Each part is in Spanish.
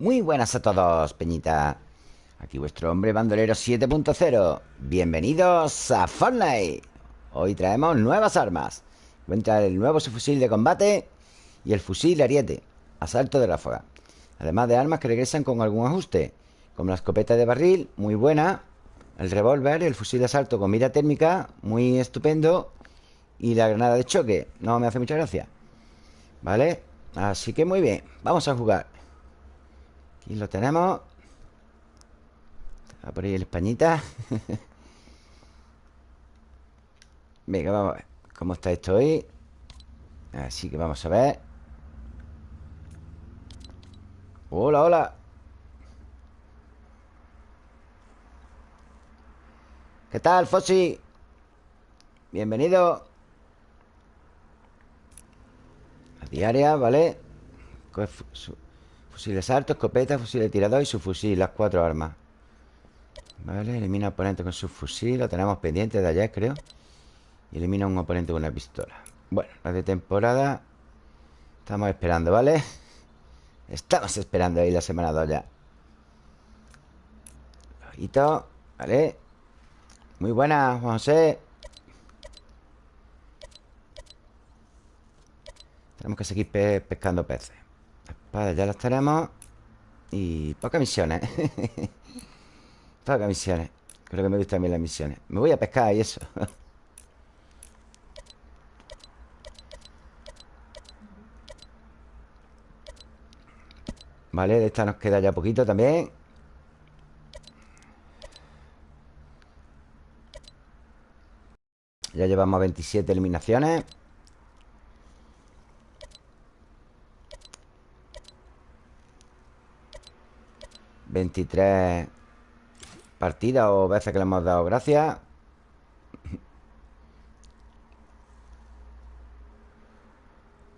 Muy buenas a todos, Peñita. Aquí vuestro hombre bandolero 7.0 Bienvenidos a Fortnite. Hoy traemos nuevas armas. Encuentra el nuevo subfusil de combate Y el fusil ariete Asalto de ráfaga. Además de armas que regresan con algún ajuste Como la escopeta de barril, muy buena. El revólver, el fusil de asalto con mira térmica Muy estupendo. Y la granada de choque No me hace mucha gracia. ¿Vale? Así que muy bien Vamos a jugar Aquí lo tenemos. A por ahí el españita. Venga, vamos a ver cómo está esto hoy. Así que vamos a ver. Hola, hola. ¿Qué tal, Fossi? Bienvenido. A diaria, ¿vale? Fusil de salto, escopeta, fusil de tirador y su fusil Las cuatro armas. Vale, elimina oponente con su fusil Lo tenemos pendiente de ayer, creo. Y elimina un oponente con una pistola. Bueno, la de temporada Estamos esperando, ¿vale? Estamos esperando ahí la semana 2 ya. Ojito Vale Muy buena, Juan José. Tenemos que seguir pescando peces Vale, ya las tenemos. Y pocas misiones. Pocas misiones. Creo que me gustan bien las misiones. Me voy a pescar y eso. Vale, de esta nos queda ya poquito también. Ya llevamos 27 eliminaciones 23 partidas o veces que le hemos dado gracias.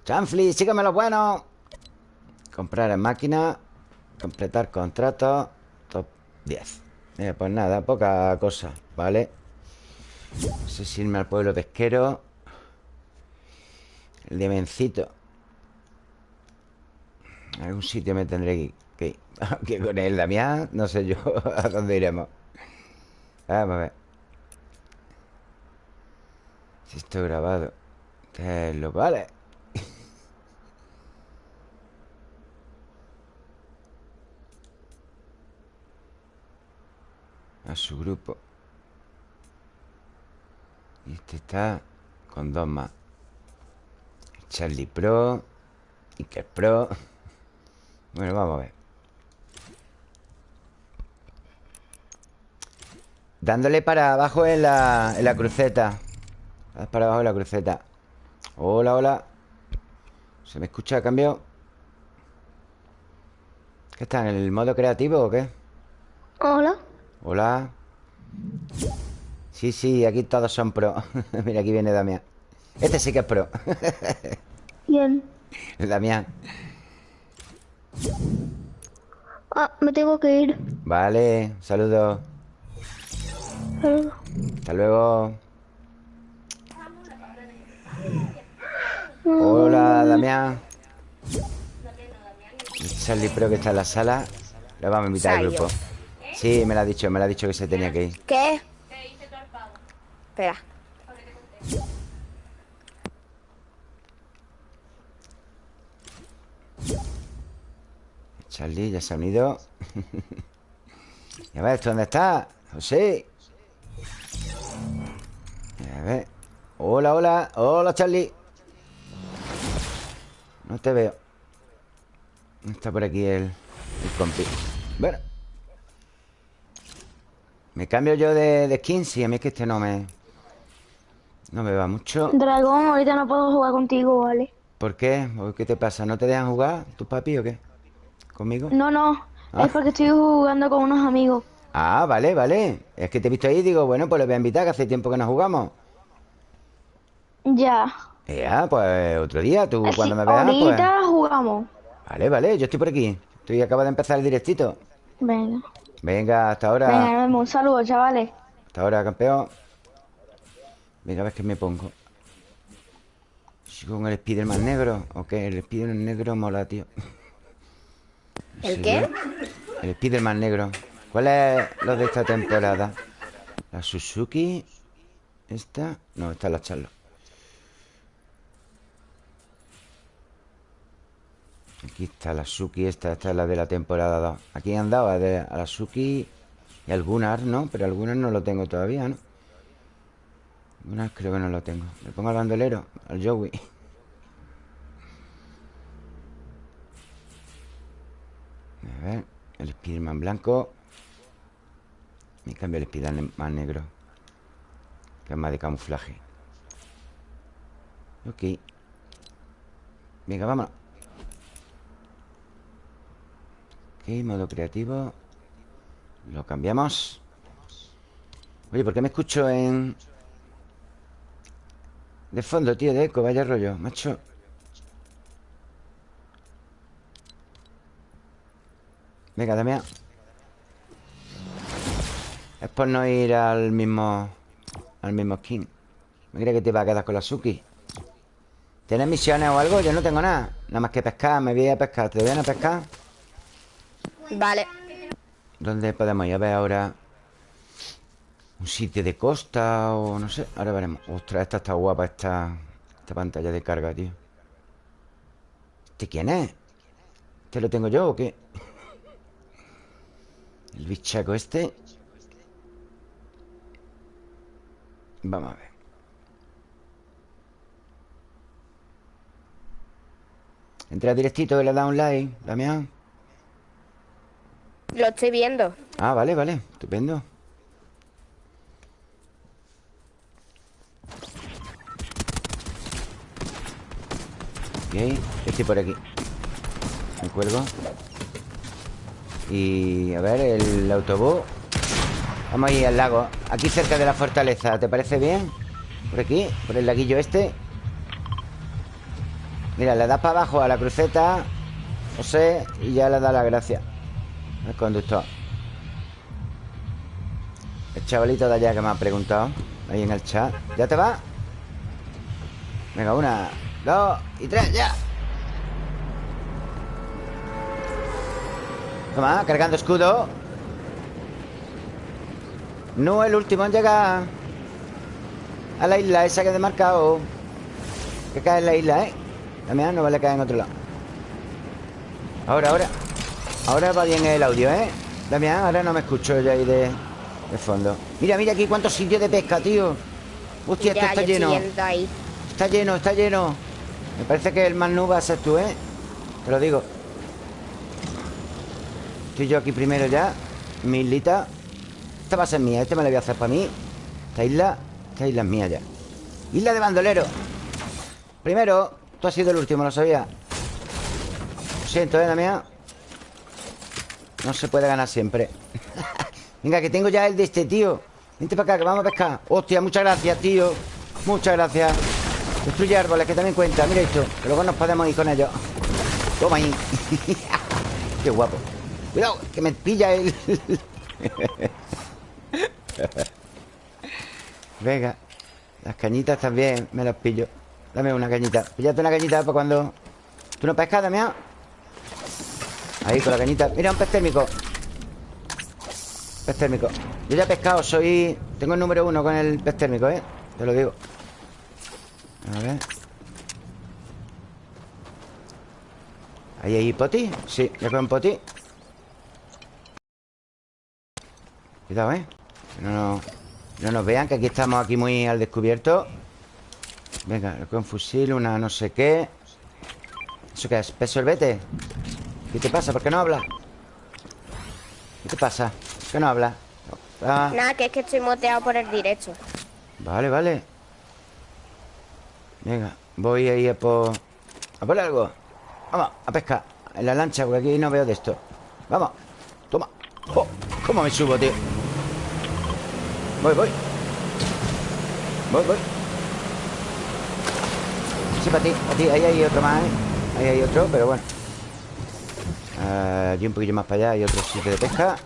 Chanfli, sígueme lo bueno. Comprar en máquina. Completar contrato. Top 10. Eh, pues nada, poca cosa, ¿vale? No sé irme al pueblo pesquero. El demencito. algún sitio me tendré que que con el Damián, no sé yo a dónde iremos. Vamos a ver. Si estoy grabado. Que lo vale. A su grupo. Y este está con dos más. Charlie Pro. Iker Pro. Bueno, vamos a ver. Dándole para abajo en la, en la cruceta. Para abajo en la cruceta. Hola, hola. ¿Se me escucha a cambio? ¿Qué está? ¿En el modo creativo o qué? Hola. Hola. Sí, sí, aquí todos son pro. Mira, aquí viene Damián. Este sí que es pro. El Damián. Ah, me tengo que ir. Vale, saludos hasta luego. Hola, Damián. Charlie Pro que está en la sala. Le vamos a invitar al grupo. Sí, me lo ha dicho, me lo ha dicho que se tenía que ir. ¿Qué? Espera. Charlie ya se ha unido. a ver, ¿esto dónde está? José. A ver Hola, hola Hola, Charlie No te veo Está por aquí el, el compi Bueno Me cambio yo de, de skin Sí, a mí es que este no me No me va mucho Dragón, ahorita no puedo jugar contigo, ¿vale? ¿Por qué? ¿Qué te pasa? ¿No te dejan jugar tus papi o qué? ¿Conmigo? No, no ah. Es porque estoy jugando con unos amigos Ah, vale, vale Es que te he visto ahí y digo, bueno, pues le voy a invitar Que hace tiempo que no jugamos ya. Ya, pues otro día, tú cuando me veas. Ahorita pues... jugamos. Vale, vale, yo estoy por aquí. Estoy acaba de empezar el directito. Venga. Venga, hasta ahora. Venga, un saludo, chavales. Hasta ahora, campeón. Venga, a ver qué me pongo. ¿Con el Spiderman negro? ¿O qué? El Spiderman negro mola, tío. ¿El Sí, qué? ¿eh? El Spiderman negro. ¿Cuál es los de esta temporada? La Suzuki. Esta. No, esta es la Charlo. Aquí está la Suki, esta, esta es la de la temporada 2. Aquí han dado a, de- a la Suki y algunas, ¿no? Pero algunas no lo tengo todavía, ¿no? Algunas creo que no lo tengo. Le pongo al bandolero, al Joey. A ver, el Spiderman blanco. Y cambio el Spiderman negro. Que es más de camuflaje. Ok. Venga, vámonos. Ok, modo creativo. Lo cambiamos. Oye, ¿por qué me escucho en... De fondo, tío, de eco? Vaya rollo, macho. Venga, Damián. Es por no ir al mismo... Al mismo skin. Me creía que te iba a quedar con la Suki. ¿Tienes misiones o algo? Yo no tengo nada. Nada más que pescar. Me voy a pescar. ¿Te voy a pescar? Vale. ¿Dónde podemos ir? A ver ahora Un sitio de costa o no sé Ahora veremos Ostras, esta está guapa Esta, esta pantalla de carga, tío ¿Este quién es? ¿Este lo tengo yo o qué? El bichaco este Vamos a ver Entra directito y le da un like Damián Lo estoy viendo. Ah, vale, vale, estupendo. Ok, estoy por aquí. Me cuelgo. Y a ver, el autobús. Vamos a ir al lago. Aquí cerca de la fortaleza, ¿te parece bien? Por aquí, por el laguillo este. Mira, le das para abajo a la cruceta No sé, y ya le da la gracia El conductor El chavalito de allá que me ha preguntado Ahí en el chat. ¿Ya te va? Venga, una, dos y tres, ya. Toma, cargando escudo. No el último en llegar A la isla esa que he demarcado. Que cae en la isla, ¿eh? También no vale caer en otro lado. Ahora, ahora Ahora va bien el audio, ¿eh? Damián, ahora no me escucho yo ahí de, de fondo. Mira, mira aquí cuántos sitios de pesca, tío. Hostia, esto ya, está lleno. ahí. Está lleno, está lleno. Me parece que el más nu va a ser tú, ¿eh? Te lo digo. Estoy yo aquí primero ya. Mi islita Esta va a ser mía, este me la voy a hacer para mí. Esta isla, esta isla es mía ya. Isla de bandolero. Primero, tú has sido el último, lo sabía Lo siento, ¿eh, Damián? No se puede ganar siempre. Venga, que tengo ya el de este, tío. Vente para acá, que vamos a pescar. Hostia, muchas gracias, tío. Muchas gracias. Destruye árboles, que también cuenta. Mira esto, que luego nos podemos ir con ellos. Toma ahí. Qué guapo. Cuidado, que me pilla el... Venga Las cañitas también me las pillo. Dame una cañita. Píllate una cañita para cuando... ¿Tú no pescas, Damián? Ahí, con la cañita Mira, un pez térmico Pez térmico Yo ya he pescado, soy... Tengo el número uno con el pez térmico, ¿eh? Te lo digo A ver ¿Ahí hay poti? Sí, ya con poti Cuidado, ¿eh? Que no, nos- no nos vean Que aquí estamos aquí muy al descubierto Venga, con fusil Una no sé qué ¿Eso qué es? ¿Pez sorbete? ¿Qué te pasa? ¿Por qué no hablas? ¿Qué te pasa? ¿Por qué no hablas? Ah, Nada, que es que estoy moteado por el directo. Vale, vale Venga, voy a ir a por... A por algo Vamos, a pescar En la lancha, porque aquí no veo de esto Vamos, toma oh, ¿Cómo me subo, tío? Voy, voy Voy, voy Sí, para ti, para ti Ahí hay otro más, ¿eh? Ahí hay otro, pero bueno Ah, Aquí un poquillo más para allá Hay otro sitio de pesca.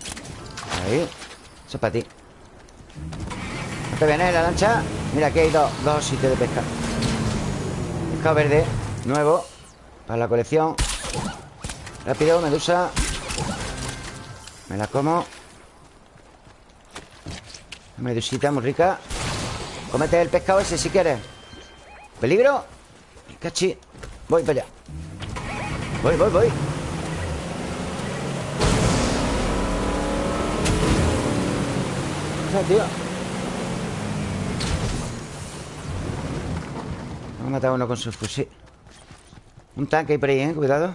Ahí. Eso es para ti. ¿No te viene la lancha? Mira, aquí hay dos, dos sitios de pesca. Pescado verde Nuevo Para la colección. Rápido, medusa. Me la como. Medusita muy rica. Cómete el pescado ese si quieres. ¿Peligro? Cachi. Voy para allá. Voy, voy, voy Me ha matado uno con su fusil Un tanque ahí por ahí, ¿eh? Cuidado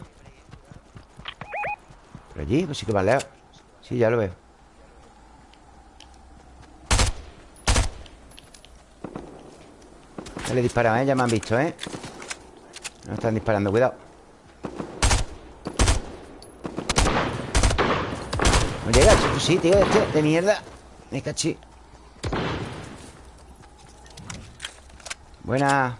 Por allí, pues sí que vale Sí, ya lo veo Ya le he disparado, ¿eh? Ya me han visto, ¿eh? No están disparando, cuidado No llega fusil, tío, este De mierda Me cachí Buena.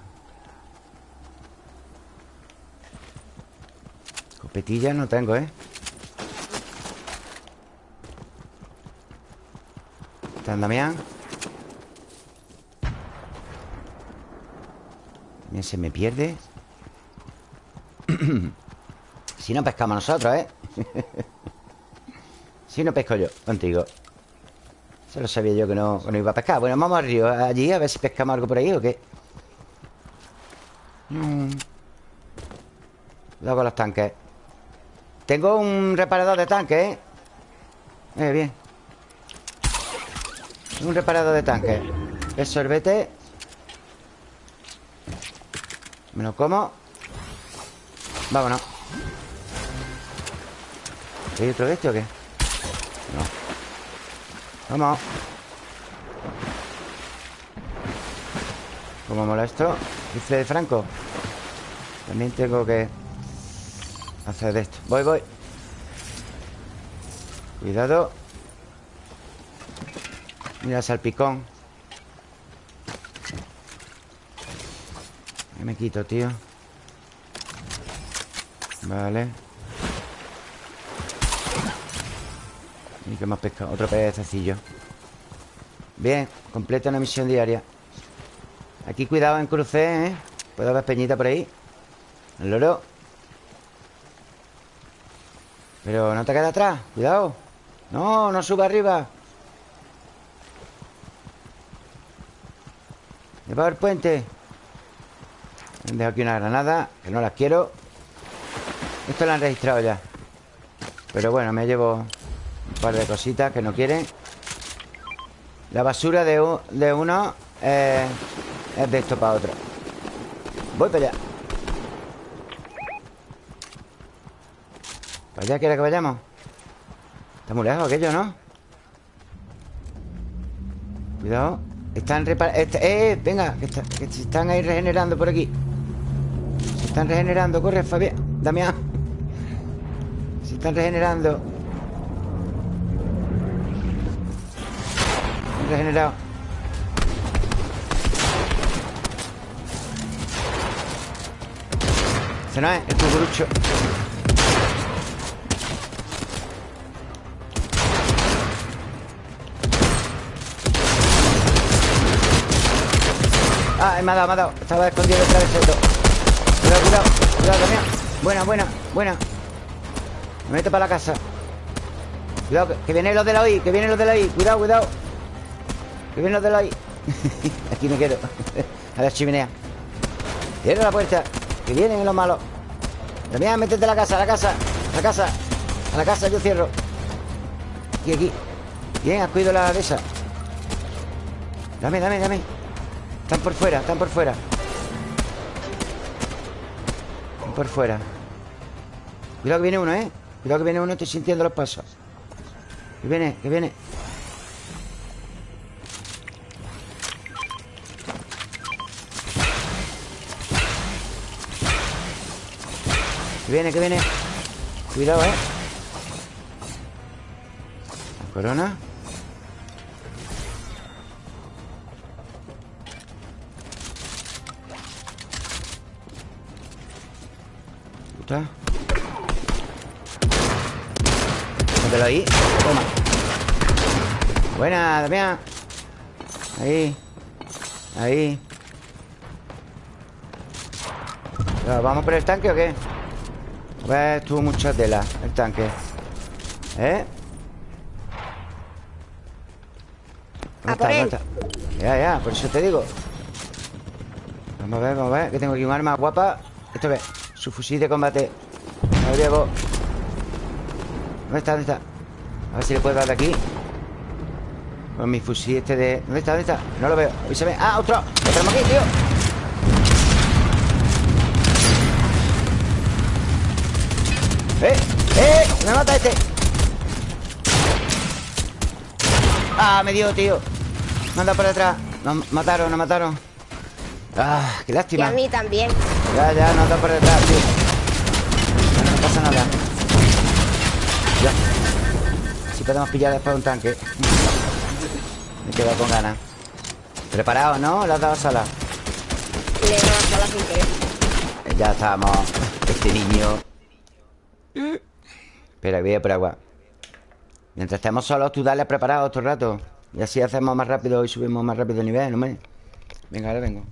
Copetilla no tengo, ¿eh? Está Damián se me pierde. Si no pescamos nosotros, ¿eh? si no pesco yo contigo Se lo sabía yo que no, no iba a pescar. Bueno, vamos al río allí a ver si pescamos algo por ahí o qué mm. Con los tanques. Tengo un reparador de tanques, ¿eh? Eh, bien. Un reparador de tanques. El sorbete. Me lo como. Vámonos. ¿Hay otro de este o qué? Vamos ¿Cómo mola esto? Dice de Franco También tengo que Hacer de esto. Voy, voy. Cuidado. Mira salpicón. ¿Qué me quito, tío? Vale ¿Y qué más pesca? Otro pececillo. Bien, completa una misión diaria. Aquí cuidado en cruce, ¿eh? Puede haber peñita por ahí. El loro. Pero no te queda atrás Cuidado. No, no suba arriba. Lleva el puente. Dejo aquí una granada Que no las quiero. Esto lo han registrado ya. Pero bueno, me llevo par de cositas que no quieren La basura de, uno Es de esto para otro. Voy para allá. ¿Para allá quiere que vayamos? Está muy lejos aquello, ¿no? Cuidado. Están reparando este, ¡Eh! Venga, que, que se están ahí regenerando por aquí. Se están regenerando. Corre, Fabián Damián. Se están regenerando regenerado Ese no es, el cucurucho Ah, me ha dado, me ha dado. Estaba escondido detrás del Cuidado, cuidado, cuidado también Buena, buena, buena. Me meto para la casa. Cuidado, que, vienen los de la OI Que vienen los de la OI Cuidado, cuidado Que vienen los de la Aquí me quedo. A la chimenea. Cierra la puerta Que vienen los malos. Damián, métete a la casa, a la casa A la casa A la casa yo cierro. Aquí, aquí. Bien, has cuidado la de esa Dame, dame, dame. Están por fuera, están por fuera. Están por fuera. Cuidado que viene uno, ¿eh? Cuidado que viene uno, estoy sintiendo los pasos. Que viene, que viene Que viene, que viene. Cuidado, ¿eh? corona está? Mételo ahí. Toma. Buena, Damián. Ahí. Ahí. ¿Vamos por el tanque o qué? Pues tuvo mucha tela el tanque ¿Eh? ¿Dónde está? ¿Dónde está? Ya, ya, por eso te digo Vamos a ver, vamos a ver Que tengo aquí un arma guapa Esto es Su fusil de combate Lo llevo ¿Dónde está? ¿Dónde está? A ver si le puedo dar de aquí Con mi fusil este de... ¿Dónde está? ¿Dónde está? No lo veo ¡Ah, otro! ¡Lo tenemos aquí, tío! ¡Eh! ¡Eh! ¡Me mata este! ¡Ah, me dio, tío! Dado por detrás Nos mataron, nos mataron ¡Ah, qué Y lástima! a mí también. Ya, ya, nos han dado por detrás, tío No, no pasa nada Ya Si podemos pillar después un tanque Me he quedado con ganas Preparado, ¿no? Le has dado sala Le he dado sala sin querer. Ya estamos Este niño Espera, voy a por agua. Mientras estemos solos, tú dale preparado otro rato. Y así hacemos más rápido y subimos más rápido el nivel, hombre. Venga, ahora vengo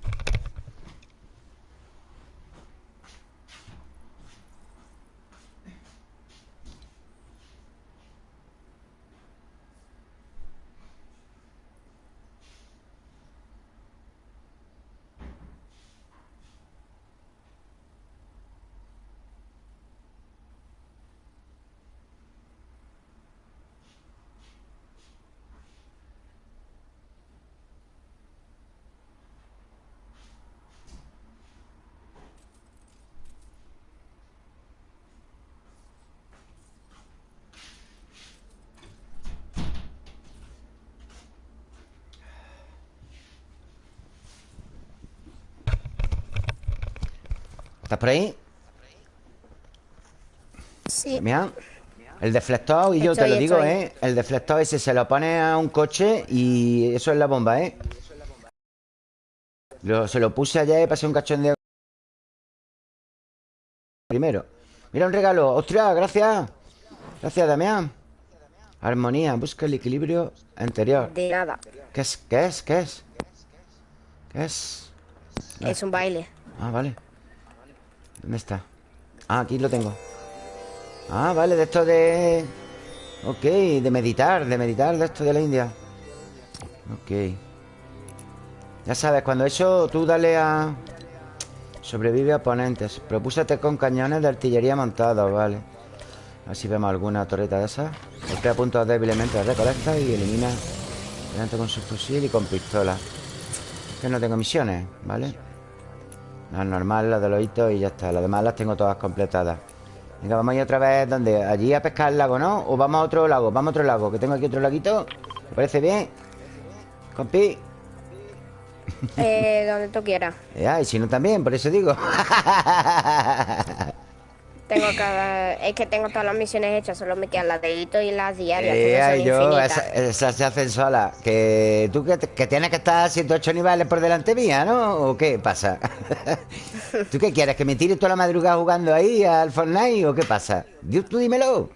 por ahí? Sí. Mira El deflector, y yo te lo digo, estoy. ¿eh? El deflector ese se lo pone a un coche y eso es la bomba, ¿eh? Lo- se lo puse ayer y pasé un cachondeo primero. Mira un regalo. ¡Ostras! Gracias. Gracias, Damián. Armonía. Busca el equilibrio anterior. De nada. ¿Qué es? ¿Qué es? ¿Qué es? ¿Qué es? Es un baile. Ah, vale. ¿Dónde está? Ah, aquí lo tengo. Ah, vale, de esto de... Ok, de meditar, de meditar de esto de la India. Ok. Ya sabes, cuando eso tú dale a... Sobrevive a oponentes. Propúsate con cañones de artillería montados, vale. A ver si vemos alguna torreta de esas. Golpea puntos débilmente, recolecta y elimina. Delante con su fusil y con pistola. Que no tengo misiones, ¿vale? Las normales, las de los hitos y ya está. Las demás las tengo todas completadas. Venga, vamos a ir otra vez. ¿Dónde? Allí a pescar el lago, ¿no? O vamos a otro lago. Vamos a otro lago. Que tengo aquí otro laguito. ¿Me parece bien? Compi. Eh, donde tú quieras. Ya, y si no también, por eso digo. Tengo cada... Es que tengo todas las misiones hechas, solo me quedan las de hito y las diarias, Eh, que no son ay, yo, esas esa se hacen solas. Que tú que, que tienes que estar 108 niveles por delante mía, ¿no? ¿O qué pasa? ¿Tú qué quieres? ¿Que me tires toda la madrugada jugando ahí al Fortnite o qué pasa? Di- Tú dímelo.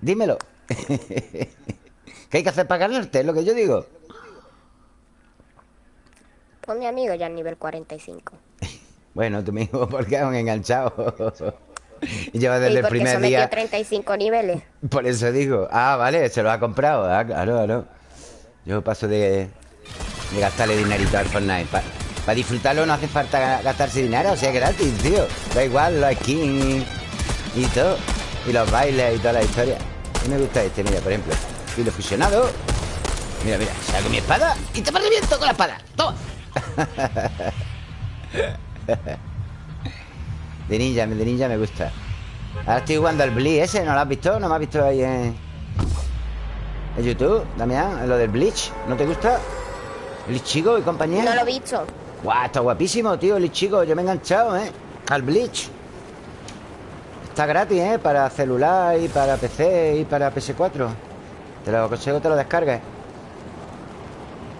Dímelo. ¿Qué hay que hacer para ganarte? Es lo que yo digo. Pues mi amigo ya es nivel 45. Bueno, tú mismo, porque aún enganchado. Lleva y desde el porque primer se día. 35 niveles. Por eso digo. Ah, vale, se lo ha comprado. Ah, claro, claro. Yo paso de, de gastarle dinerito al Fortnite. Para disfrutarlo no hace falta ga- gastarse dinero, o sea, gratis, tío. Da igual los skins y, y todo. Y los bailes y toda la historia. A mí me gusta este, mira, por ejemplo. Filo fusionado. Mira, mira, saco mi espada y te reviento con la espada. ¡Toma! De ninja, de ninja me gusta. Ahora estoy jugando al Bleach ese, ¿no lo has visto? ¿No me has visto ahí en, en YouTube, Damián? Lo del Bleach, ¿no te gusta? El chico y compañía. No lo he visto. Guau, está guapísimo, tío, el chico. Yo me he enganchado, ¿eh? Al Bleach. Está gratis, ¿eh? Para celular y para PC y para PS4. Te lo aconsejo, te lo descargues.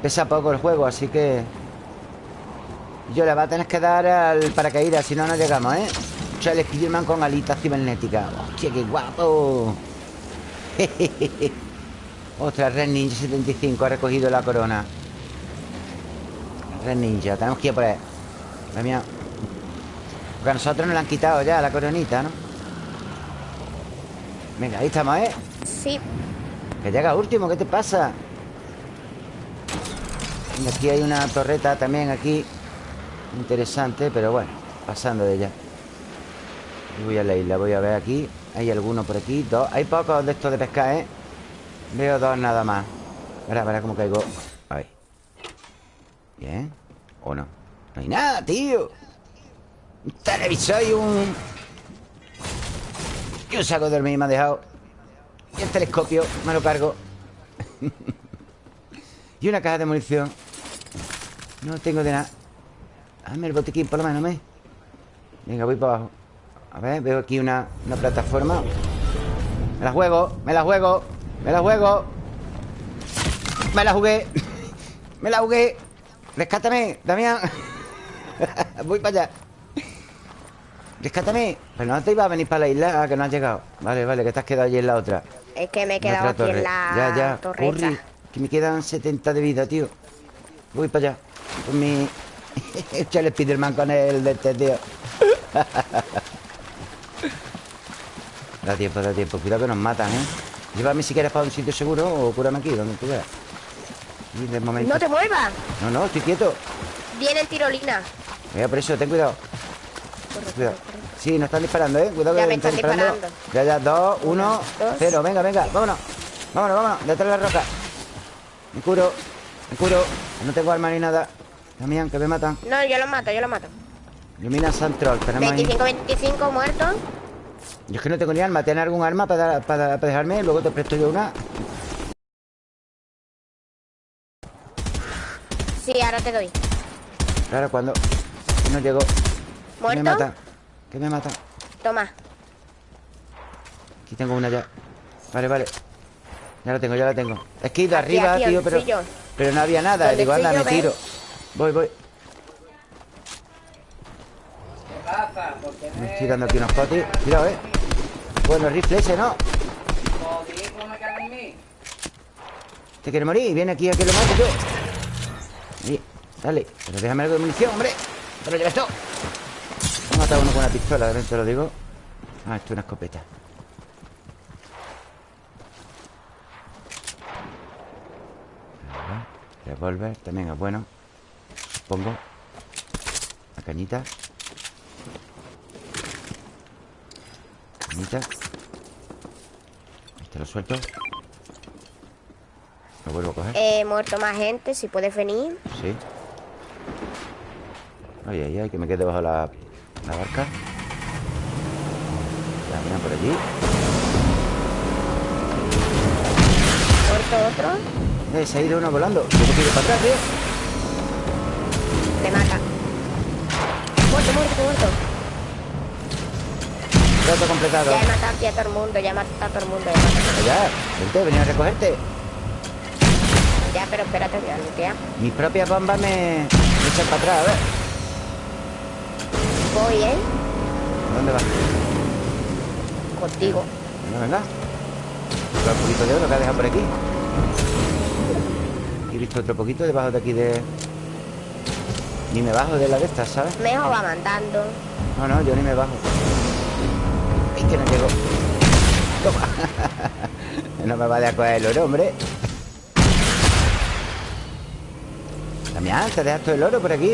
Pesa poco el juego, así que... Yo le va a tener que dar al paracaídas, si no, no llegamos, ¿eh? Charles Spiderman con alitas cibernéticas. ¡Hostia, qué guapo! Ostras, Red Ninja 75 ha recogido la corona. Red Ninja, tenemos que ir por ahí. La mía. Porque a nosotros nos la han quitado ya la coronita, ¿no? Venga, ahí estamos, ¿eh? Sí. Que llega último, ¿qué te pasa? Aquí hay una torreta también aquí. Interesante, pero bueno, pasando de ella. Voy a la isla, voy a ver aquí. Hay alguno por aquí, dos. Hay pocos de estos de pescar, ¿eh? Veo dos nada más. Verá, verá cómo caigo. Ahí. Bien. ¿O no? No hay nada, tío. Un televisor y un... Y un saco de dormir me ha dejado. Y el telescopio me lo cargo. y una caja de munición. No tengo de nada. Dame el botiquín por lo menos, ¿me? Venga, voy para abajo. A ver, veo aquí una, una plataforma. Me la juego, me la juego, me la juego. Me la jugué. me la jugué. Rescátame, Damián. voy para allá. Rescátame. Pero no te iba a venir para la isla, ah, que no has llegado. Vale, vale, que te has quedado allí en la otra. Es que me he quedado aquí torre. en la Ya, ya. Corre, que me quedan 70 de vida, tío. Voy para allá. Con mi... Echale Spiderman con el de este, tío. da tiempo, da tiempo. Cuidado que nos matan, ¿eh? Llévame si quieres para un sitio seguro o cúrame aquí, donde tú veas. Y de momento... No te muevas. No, no, estoy quieto. Viene tirolina. Mira, por eso, ten cuidado. Corre, Cuidado. corre, corre. Sí, nos están disparando, ¿eh? Cuidado Ya que me están están disparando. Ya, ya, dos, uno, dos. cero. Venga, venga, vámonos. Vámonos, vámonos. Detrás de la roca. Me curo, me curo. No tengo arma ni nada. Damián, que me matan. No, yo lo mato, yo lo mato. Ilumina Santrol. Tenemos ahí. 25, 25 muertos. Yo es que no tengo ni arma. ¿Tienes algún arma para, para, para dejarme? Luego te presto yo una. Sí, ahora te doy. Claro, cuando no llego. Que ¿Muerto? me matan. Que me matan. Toma. Aquí tengo una ya. Vale, vale. Ya la tengo, ya la tengo. Es que he ido Aquí, arriba, aquí, tío, pero. yo. Pero no había nada. Digo, anda, me ¿ves? tiro. Voy, voy. Me estoy dando aquí unos potis. Cuidado, eh. Bueno, el rifle ese, ¿no? ¿Te quiere morir? Viene aquí a que lo mate yo. Ahí, dale. Pero déjame algo de munición, hombre. Te lo llevas todo. He matado uno con una pistola, también te lo digo. Ah, esto es una escopeta. Revolver también es bueno. Pongo. La cañita. Cañita. Este lo suelto. Lo vuelvo a coger. He muerto más gente, si puedes venir. Sí. Ay, ay, ay, que me quede bajo la, la barca. Ya, miran por allí. Muerto otro. Eh, se ha ido uno volando. Tengo que ir para atrás, tío. Muerto, muerto, muerto. Trato completado. Ya he matado aquí a todo el mundo, ya he matado a todo el mundo. Ya, he matado a. Ya, vente, venía a recogerte. Ya, pero espérate, voy a lootear. Mis propias bombas me, me echan para atrás, a ver. Voy, ¿eh? ¿Dónde vas? Contigo. Venga, venga. Otro poquito de oro que ha dejado por aquí. He visto otro poquito debajo de aquí de... Ni me bajo de la de estas, ¿sabes? Mejor va mandando. No, no, yo ni me bajo. Es que no llego. Toma. no me vaya a coger el oro, hombre. Damián, te dejas todo el oro por aquí.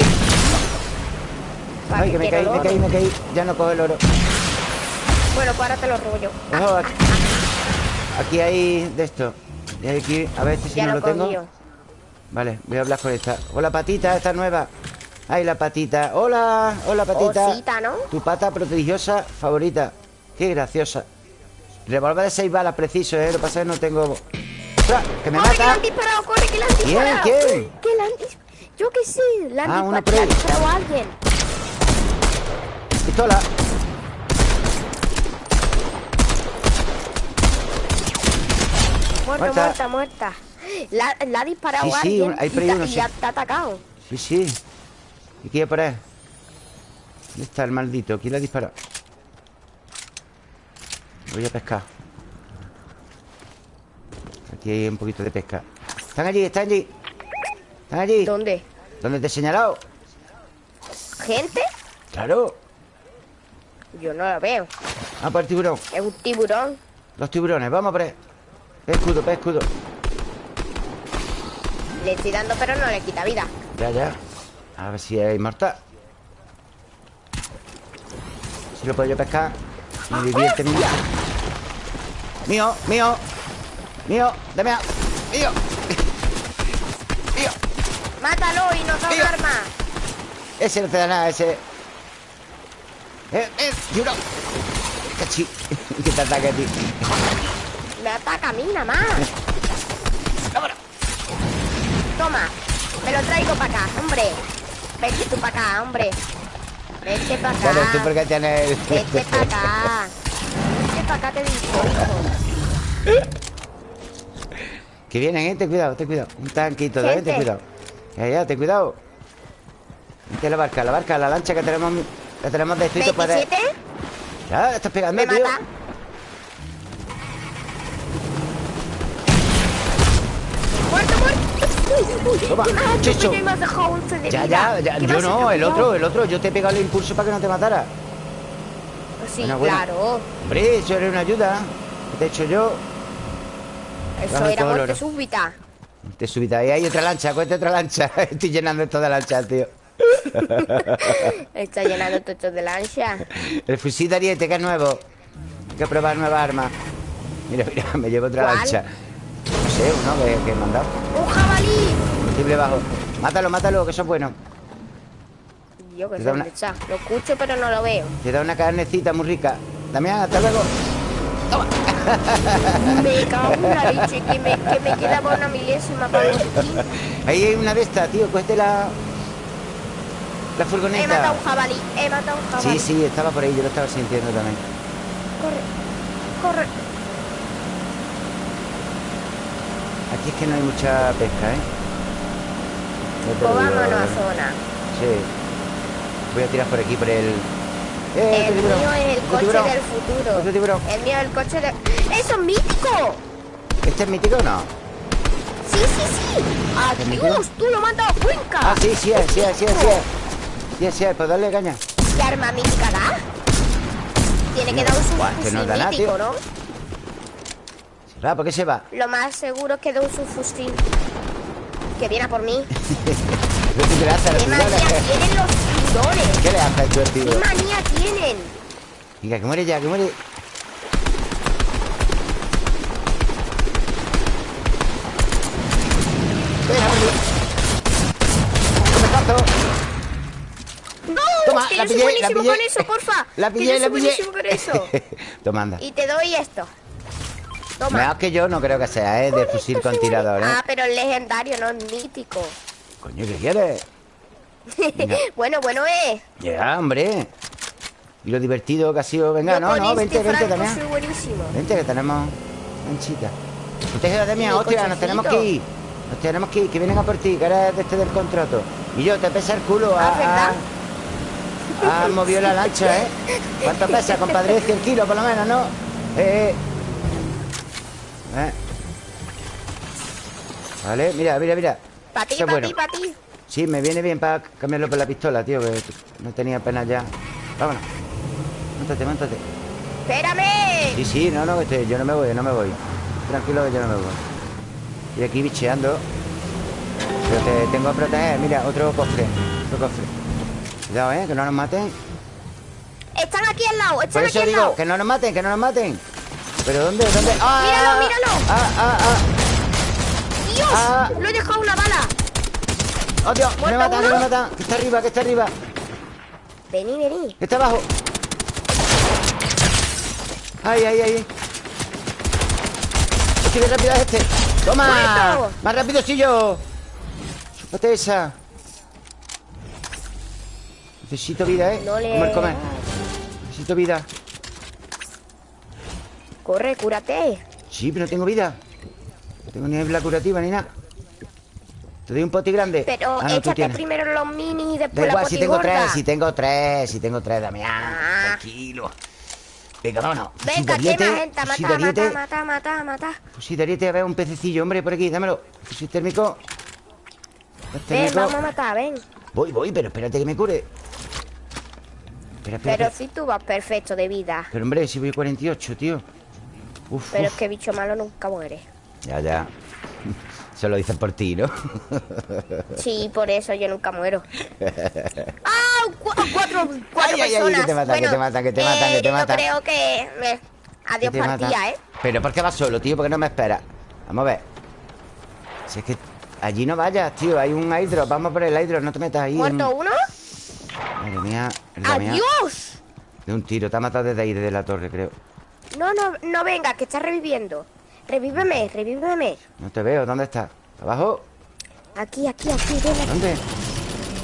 ¿Para Ay, que me caí, me caí, me caí. Ya no cojo el oro. Bueno, pues ahora te lo robo yo. Ojo, aquí, aquí hay de esto. Y hay aquí, a ver este si ya no lo lo tengo. Vale, voy a hablar con esta. Hola, patita, esta nueva. Ay, la patita. Hola, hola, patita. Osita, ¿no? Tu pata prodigiosa favorita. Qué graciosa. Revolver de seis balas preciso, ¿eh? Lo que pasa es que no tengo... ¡Ostras! ¡Que me ¡Corre, que mata! han disparado! ¡Corre, que le han ¿Quién? disparado! ¿Quién? Que le han Yo qué sé, le han Ah, disparado, una ahí. han disparado a alguien. ¡Pistola! Muerta, Muerta. muerta, muerta. La, la ha disparado Sí, a sí, alguien un- hay y, ahí ta- y sí. ha atacado. Sí, sí. ¿Y qué hay ahí? ¿Dónde está el maldito? ¿Quién le ha disparado? Voy a pescar. Aquí hay un poquito de pesca. Están allí, están allí. Están allí. ¿Dónde? ¿Dónde te he señalado? ¿Gente? Claro. Yo no la veo. Ah, por el tiburón. Es un tiburón. Los tiburones, vamos por ahí. Escudo, escudo. Le estoy dando, pero no le quita vida. Ya, ya A ver si es inmortal Si lo puedo yo pescar. Me divierte mío Mío, mío. Mío, dame a... Mío. Mío. Mátalo y nos da un arma. Ese no te da nada, ese. Eh, eh, Juro Cachi. Que te ataque a ti. Me ataca a mí nada más. Vámonos. Toma. Me lo traigo para acá, hombre. Vete tú para acá, hombre. Vete para acá. Claro, tú porque tienes. Vete para acá. Vete para acá, te digo. Que vienen, eh, ten cuidado, ten cuidado Un tanquito, eh, ten cuidado Ya, ya, ten cuidado Vente la barca, la barca, la lancha que tenemos Que tenemos descrito para... 27. Ya, estás pegando, Me tío mata. Toma, ¿qué me has hecho? chicho. Coño, y me has dejado 11 de Ya, ya, ya, ¿Qué me yo no, el otro, el otro Yo te he pegado el impulso para que no te matara Sí, Bueno, bueno. claro. Hombre, eso era una ayuda ¿Qué te he hecho yo? Eso era todo muerte oro. súbita. Te subiste ahí, hay otra lancha, cuesta otra lancha Estoy llenando esto de lanchas, tío Está llenando tochos de lancha. El fusil de ariete, que es nuevo Hay que probar nueva arma Mira, mira, me llevo otra ¿Cuál? lancha No sé, uno que, que he mandado ¡Un jabalí! Bajo Mátalo, mátalo, que eso es bueno Yo que sé una- está. Lo escucho, pero no lo veo. Te da una carnecita muy rica Damián, hasta luego Me cago en la leche, que me, que me quedaba una milésima para los. Ahí hay una de estas, tío Cógete la... La He furgoneta matado un jabalí, he matado un jabalí. Sí, sí, estaba por ahí, yo lo estaba sintiendo también Corre, corre. Aquí es que no hay mucha pesca, ¿eh? Pues digo, vámonos a ¿eh? zona. Sí Voy a tirar por aquí, por el... ¡Eh, El otro tiburón! mío es el coche tiburón. del futuro. Otro tiburón. El mío es el coche del... ¡Eso es mítico! ¿Este es mítico o no? Sí, sí, sí. ¡Adiós! ¡Tú lo mandas a Cuenca! Ah, sí, sí es, sí es, sí es, sí es Sí es, sí es, pues dale caña ¿Qué arma mítica da? Tiene que dar un Buah, que no subfusil da nada, mítico, tío. ¿no? ¿por qué se va? Lo más seguro es que da un subfusil. Que viene a por mí. ¿Qué le hace ¡Qué manía tienen los! ¿Qué le hace ¡Qué manía tienen! Venga, que muere ya, que muere. ¡No! Toma, que la yo soy pillé, la buenísimo pillé. con eso, porfa! La Que pillé, yo la soy pillé buenísimo con eso. Toma, anda Y te doy esto. Toma. Mejor que yo no creo que sea, ¿eh? De fusil con tirador, ¿eh? Ah, pero es legendario, no es mítico. Coño, ¿qué quieres? Bueno, bueno es. Ya, hombre Y lo divertido que ha sido Venga, Yo no, no, este vente, vente franco también soy buenísimo. Vente, que tenemos manchita Protege de mí, hostia, nos tenemos que ir Nos tenemos que ir, que vienen a por ti Que eres de este del contrato Y yo, te pesa el culo Ah, ha- Has movido la lancha, ¿eh? ¿Cuánto pesa, compadre? 100 kilos, por lo menos, ¿no? Eh, eh. Eh. Vale, mira, mira, mira Para ti, para bueno. ti, para ti. Sí, me viene bien para cambiarlo por la pistola, tío Que no tenía apenas ya Vámonos Móntate, móntate ¡Espérame! Sí, sí, no, no, estoy- yo no me voy, no me voy. Tranquilo que yo no me voy. Y aquí bicheando. Pero te tengo que proteger. Mira, otro cofre. Otro cofre. Cuidado, eh, que no nos maten. Están aquí al lado, Por están aquí al digo, lado. que no nos maten, que no nos maten. ¿Pero dónde? ¿Dónde? ¡Ah! Míralo, míralo. ¡Ah, ah, ah! ¡Dios! Ah. Lo he dejado una bala. ¡Oh, Dios! ¡Que me ¿Muerto matan, que me matan! ¡Que está arriba, que está arriba! Vení, vení. ¡Que está abajo! ¡Ay, ay, ay! ¡Hostia, qué rápido es este! ¡Toma! ¡Muerto! ¡Más rápido sí yo! ¡Chúpate esa! Necesito vida, ¿eh? No le... Comer, comer. Necesito vida. Corre, cúrate. Sí, pero no tengo vida. No tengo ni la curativa ni nada. Te doy un poti grande. Pero Ah, no, échate primero los minis y Da después la igual, si tengo tres, si tengo tres, si tengo tres, Damián. Ah. Tranquilo. Venga, vámonos. Venga, quema gente. Mata, mata, mata, mata, mata. Fusil de ariete, a ver, un pececillo, hombre, por aquí, dámelo. Fusil térmico. Gas Ven, vamos a matar, ven. Voy, voy, pero espérate que me cure. Espera, espera. Pero espera. si tú vas perfecto de vida. Pero, hombre, si voy 48, tío. Uf, Pero es que bicho malo nunca muere. Ya, ya. Se lo dicen por ti, ¿no? Sí, por eso yo nunca muero. ¡Ah! Cu- cuatro, cuatro Ay, ay, ay, personas. que te matan, que te matan, que te matan, que te yo creo que... me- Adiós Que partida. ¿eh? Pero ¿por qué vas solo, tío? ¿Por qué no me esperas? Vamos a ver Si es que allí no vayas, tío Hay un hidro, vamos por el hidro No te metas ahí en- ¿Muerto uno? Madre mía. ¡Adiós! De un tiro, te ha matado desde ahí, desde la torre, creo No, no, no venga, que está reviviendo. Revíveme, revíveme. No te veo, ¿dónde estás? ¿Abajo? Aquí, aquí, aquí, ven. ¿Dónde?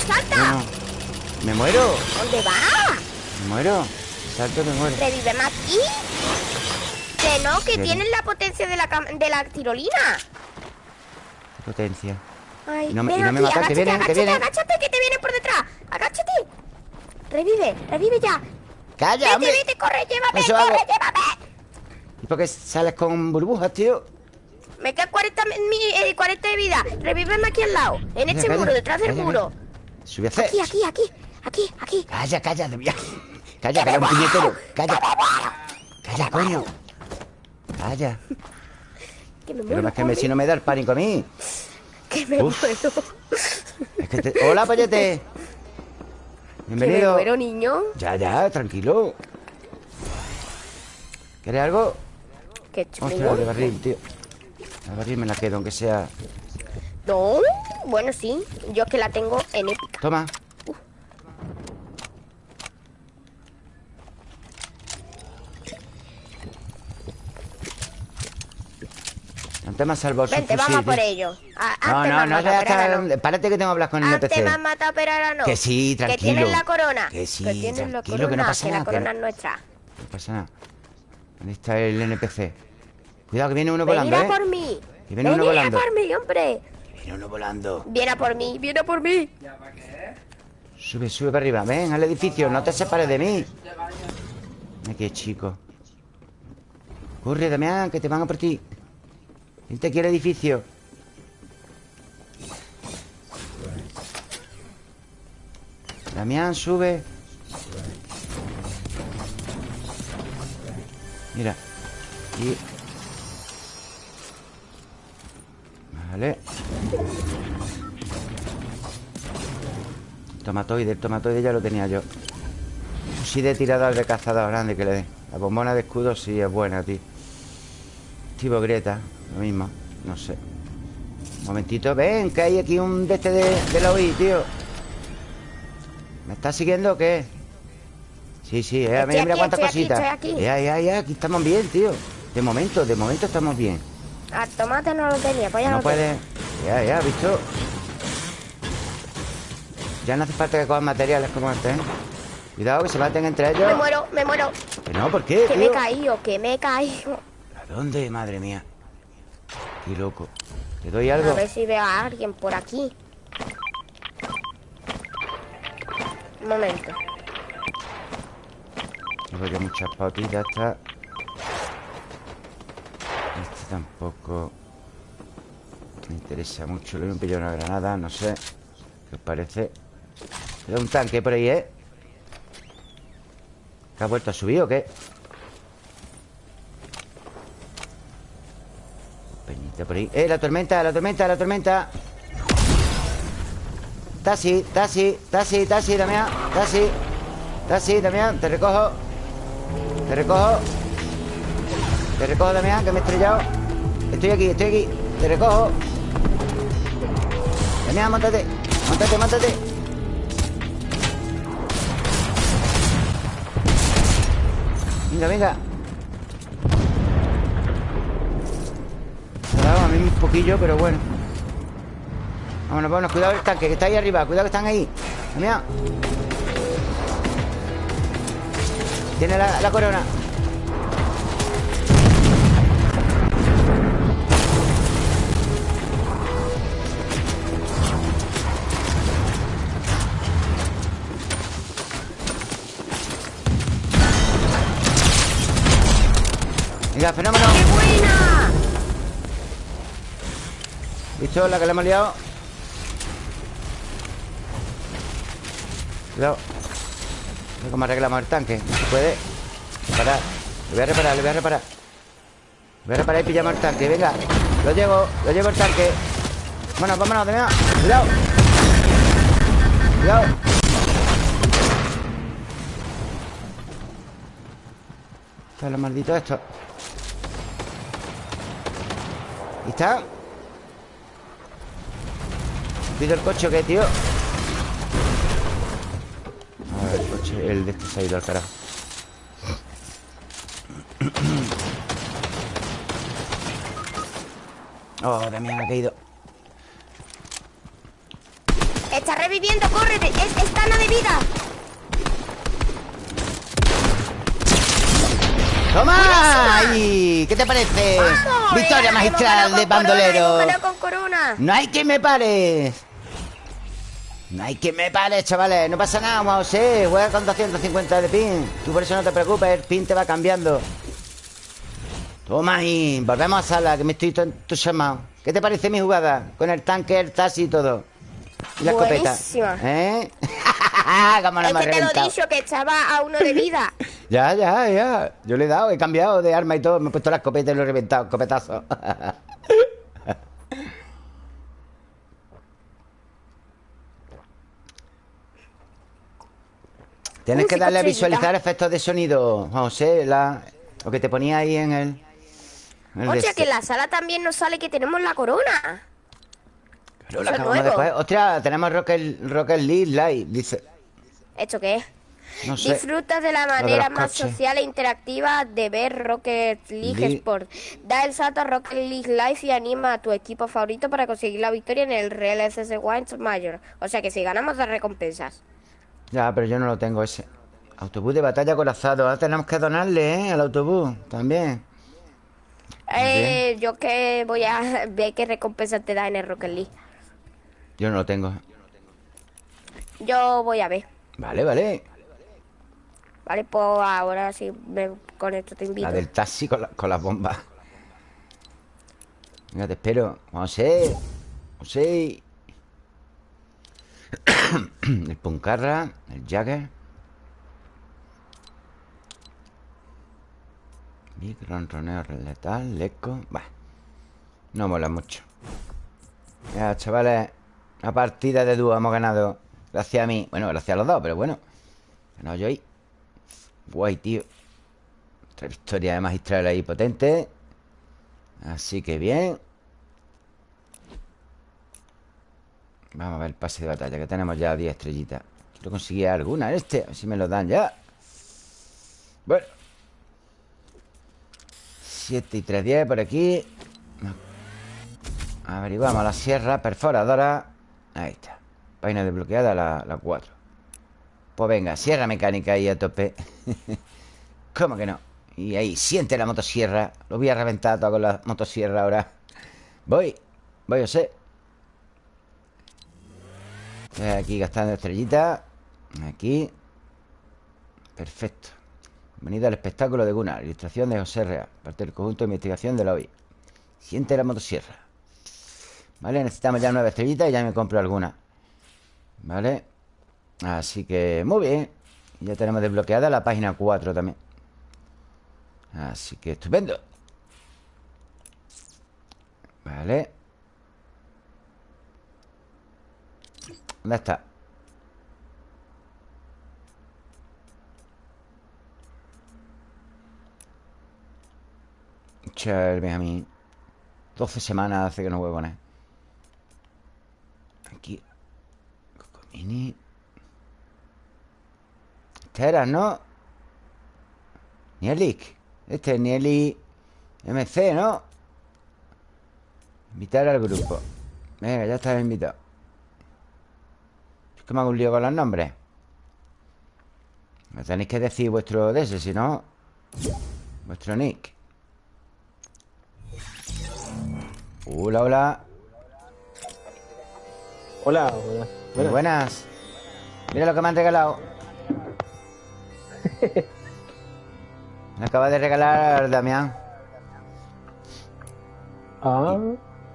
¡Salta! No, no. Me muero, ¿Dónde va? me muero Salto, me muero Revíveme aquí. Que no, que Pero- tienen la potencia de la, de la tirolina. Qué potencia Ay, Y no me- y no aquí, que agáchate, vienen, que agáchate, agáchate, que te vienen por detrás. Agáchate. Revive, revive ya. ¡Calla, Vete, hombre! vete, corre, llévame, Eso corre, hago. llévame. ¿Y por qué sales con burbujas, tío? Me quedan 40, mi- mi- eh, 40 de vida. Revíveme aquí al lado. En Calla, este calla, muro, detrás del calla, muro. Sube a hacer Aquí, aquí, aquí, aquí, aquí. Calla, calla, de viaje. Calla, calla, un puñetero. Calla. Calla, coño. Calla. Que me Pero muero, es que me, si no me da el pánico a mí. que me Uf. muero. Es que te... Hola, pollete. Que me Bienvenido. muero, niño. Ya, ya, tranquilo. ¿Quieres algo? Qué Ostras, chulo. de barril, tío. La barril me la quedo, aunque sea. No, bueno, sí. Yo es que la tengo en épica. Toma. Antes me has salvado su Vente, fusil, vamos por ello. A- No, no, no, ya ahora está. no. Párate que tengo que hablar con el Antes NPC. me han matado, pero ahora no. Que sí, tranquilo. Que tienen la corona. Que sí, Que tienen la tranquilo, corona. que no pasa la nada, que corona no- es nuestra. No pasa nada. ¿Dónde está el NPC? Cuidado, que viene uno volando, Venid ¿eh? a por mí. Que viene uno volando. por mí, hombre. Viene uno volando. Viene a por mí, viene a por mí. Sube, sube para arriba. Ven al edificio, no te separes de mí. Aquí, chico. Corre, Damián, que te van a por ti. Vente aquí al edificio. Damián, sube. Mira. Y... Vale. Tomatoide, el tomatoide ya lo tenía yo. Sí de tirador de cazador grande que le den. La bombona de escudo sí es buena, tío. Tipo Greta, lo mismo. No sé. Un momentito, ven, que hay aquí un de este de, de la OI, tío. ¿Me estás siguiendo o qué? Sí, sí, eh, mira, mira cuántas cositas. aquí. Ya, ya, ya, aquí estamos bien, tío. De momento, de momento estamos bien. Al tomate no lo tenía, pues ya No lo puede. Ya, ya, ¿visto? Ya no hace falta que cojan materiales como este, ¿eh? Cuidado, que se maten entre ellos. Me muero, me muero. Que no, ¿por qué, Que me he caído, que me he caído. ¿A dónde, madre mía? Qué loco. ¿Te doy A algo? ver si veo a alguien por aquí. Un momento. Llevo yo muchas pautitas, esta. Este tampoco me interesa mucho. Le voy a pillar una granada, no sé. ¿Qué os parece? Queda un tanque por ahí, ¿eh? ¿Que ha vuelto a subir o qué? ¡Eh, la tormenta, la tormenta, la tormenta! Taxi, taxi, taxi, taxi, Damián, taxi. Taxi, Damián, te recojo. Te recojo. Te recojo, Damián, que me he estrellado. Estoy aquí, estoy aquí. Te recojo. Damián, montate. Montate, montate. Venga, venga. Poquillo, pero bueno. Vámonos, vámonos. Cuidado el tanque, que está ahí arriba. Cuidado que están ahí. Damián. Tiene la, la corona. Venga, fenómeno. ¿Visto la que le hemos liado? Cuidado. Cómo arreglamos el tanque. Se puede. Reparar. Le voy a reparar, le voy a reparar. Le voy a reparar y pillamos el tanque. Venga. Lo llevo, lo llevo el tanque. Vámonos, vámonos, Damián Cuidado Cuidado Están los malditos estos ¿Y está? ¿Pido el coche o qué, tío? A ver, el coche El de este se ha ido al carajo Oh, Damián ha caído Está reviviendo, córrete. Es, está de vida. ¡Toma! ¡Ay! ¿Qué te parece? Victoria magistral de bandolero. con corona. No hay que me pares. No hay que me pares, chavales. No pasa nada, José. Juega con 250 de pin. Tú por eso no te preocupes. El pin te va cambiando. Toma ahí. Volvemos a sala, que me estoy entusiasmado. ¿Qué te parece mi jugada? Con el tanque, el taxi y todo. Y la escopeta. ¿Eh? ¿Cómo no es que te lo he dicho, que echaba a uno de vida. ya, ya, ya. Yo le he dado, he cambiado de arma y todo. Me he puesto la escopeta y lo he reventado. Escopetazo. Tienes que darle a visualizar efectos de sonido, José, la... lo que te ponía ahí en el... Oye, que este. en la sala también nos sale que tenemos la corona. Pero la acabamos de Hostia, tenemos Rocket, Rocket League Live, dice. ¿Esto qué es? No sé. Disfrutas de la manera más social e interactiva de ver Rocket League Sport. Da el salto a Rocket League Live y anima a tu equipo favorito para conseguir la victoria en el Real SS Wines Mayor. O sea que si ganamos, das recompensas. Ya, pero yo no lo tengo ese. Autobús de batalla corazado. Ahora tenemos que donarle, ¿eh? Al autobús también. Eh, yo que voy a ver qué recompensa te da en el Rocket League. Yo no lo tengo. Yo voy a ver. Vale, vale. Vale, pues ahora sí con esto te invito. La del taxi con, las bombas. Venga, te espero. José. José. el Puncarra. El Jagger. Big Ronroneo Letal. Leco. Va. No mola mucho. Ya, chavales. Una partida de dúo hemos ganado. Gracias a mí. Bueno, gracias a los dos, pero bueno. Ganado yo ahí. Guay, tío. Otra victoria de magistral ahí potente. Así que bien. Vamos a ver el pase de batalla, que tenemos ya 10 estrellitas. Quiero conseguir alguna este, a ver si me lo dan ya. Bueno. 7 y 3, 10 por aquí. Averiguamos la sierra perforadora. Ahí está Página desbloqueada, la, la 4 Pues venga, sierra mecánica ahí a tope ¿Cómo que no? Y ahí, siente la motosierra Lo voy a reventar todo con la motosierra ahora Voy, voy a ser Aquí gastando estrellitas Aquí. Perfecto. Bienvenido al espectáculo de Gunnar. Ilustración de José Real Parte del conjunto de investigación de la OI Siente la motosierra. ¿Vale? Necesitamos ya nueve estrellitas y ya me compro alguna. ¿Vale? Así que muy bien. Ya tenemos desbloqueada la página 4 también. Así que estupendo. Vale ¿Dónde está? Chale, a mí 12 semanas hace que no juego con Mini. Este era, ¿no? Nielik. Este es Nieli MC, ¿no? Invitar al grupo. Venga, ya estás invitado. Que me hago un lío con los nombres. Me tenéis que decir vuestro de ese, si no. Vuestro nick. Hola, hola. Hola, hola. Muy buenas. Mira lo que me han regalado. me acaba de regalar Damián. Ah.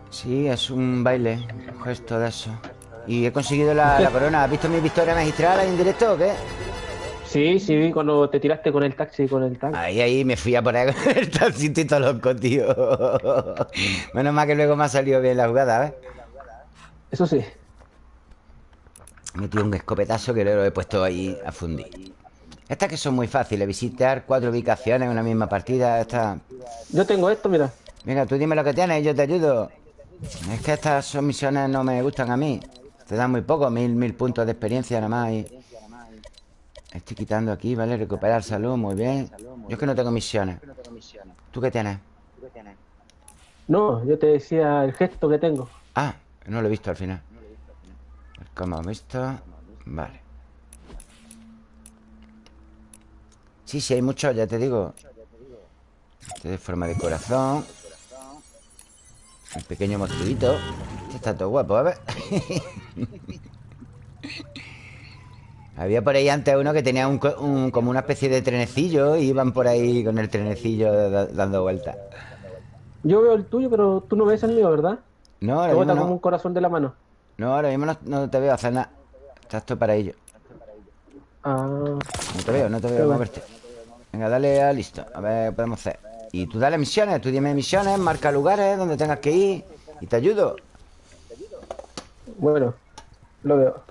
Sí, es un baile, un gesto de eso. Y he conseguido la, corona. ¿Has visto mi victoria magistral en directo o qué? Sí, sí, cuando te tiraste con el taxi con el tanque. Ahí, ahí me fui a poner con el taxi todo loco, tío. Menos mal que luego me ha salido bien la jugada, ¿ves? Eso sí. He metido un escopetazo que lo he puesto ahí a fundir. Estas que son muy fáciles, visitar cuatro ubicaciones en una misma partida. Esta... Yo tengo esto, mira. Venga, tú dime lo que tienes y yo te ayudo. Es que estas son misiones no me gustan a mí. Te dan muy poco, mil, mil puntos de experiencia nada más. Y... Estoy quitando aquí, ¿vale? Recuperar salud, muy bien. Yo es que no tengo misiones. ¿Tú qué tienes? No, yo te decía el gesto que tengo. Ah, no lo he visto al final. Como visto. Vale. Sí, sí, hay muchos, ya te digo. Este de forma de corazón. El pequeño monstruito. Este está todo guapo, a ver. Había por ahí antes uno que tenía un, como una especie de trenecillo y iban por ahí con el trenecillo dando vueltas. Yo veo el tuyo, pero tú no ves el mío, ¿verdad? No, ahora mismo no. como un corazón de la mano. No, ahora mismo no, te veo hacer nada. Estás todo para ello. Ah. No te veo, no te veo moverte. Venga, dale a listo. A ver, podemos hacer. Y tú dale misiones, tú dime misiones, marca lugares donde tengas que ir y te ayudo. Bueno, lo veo.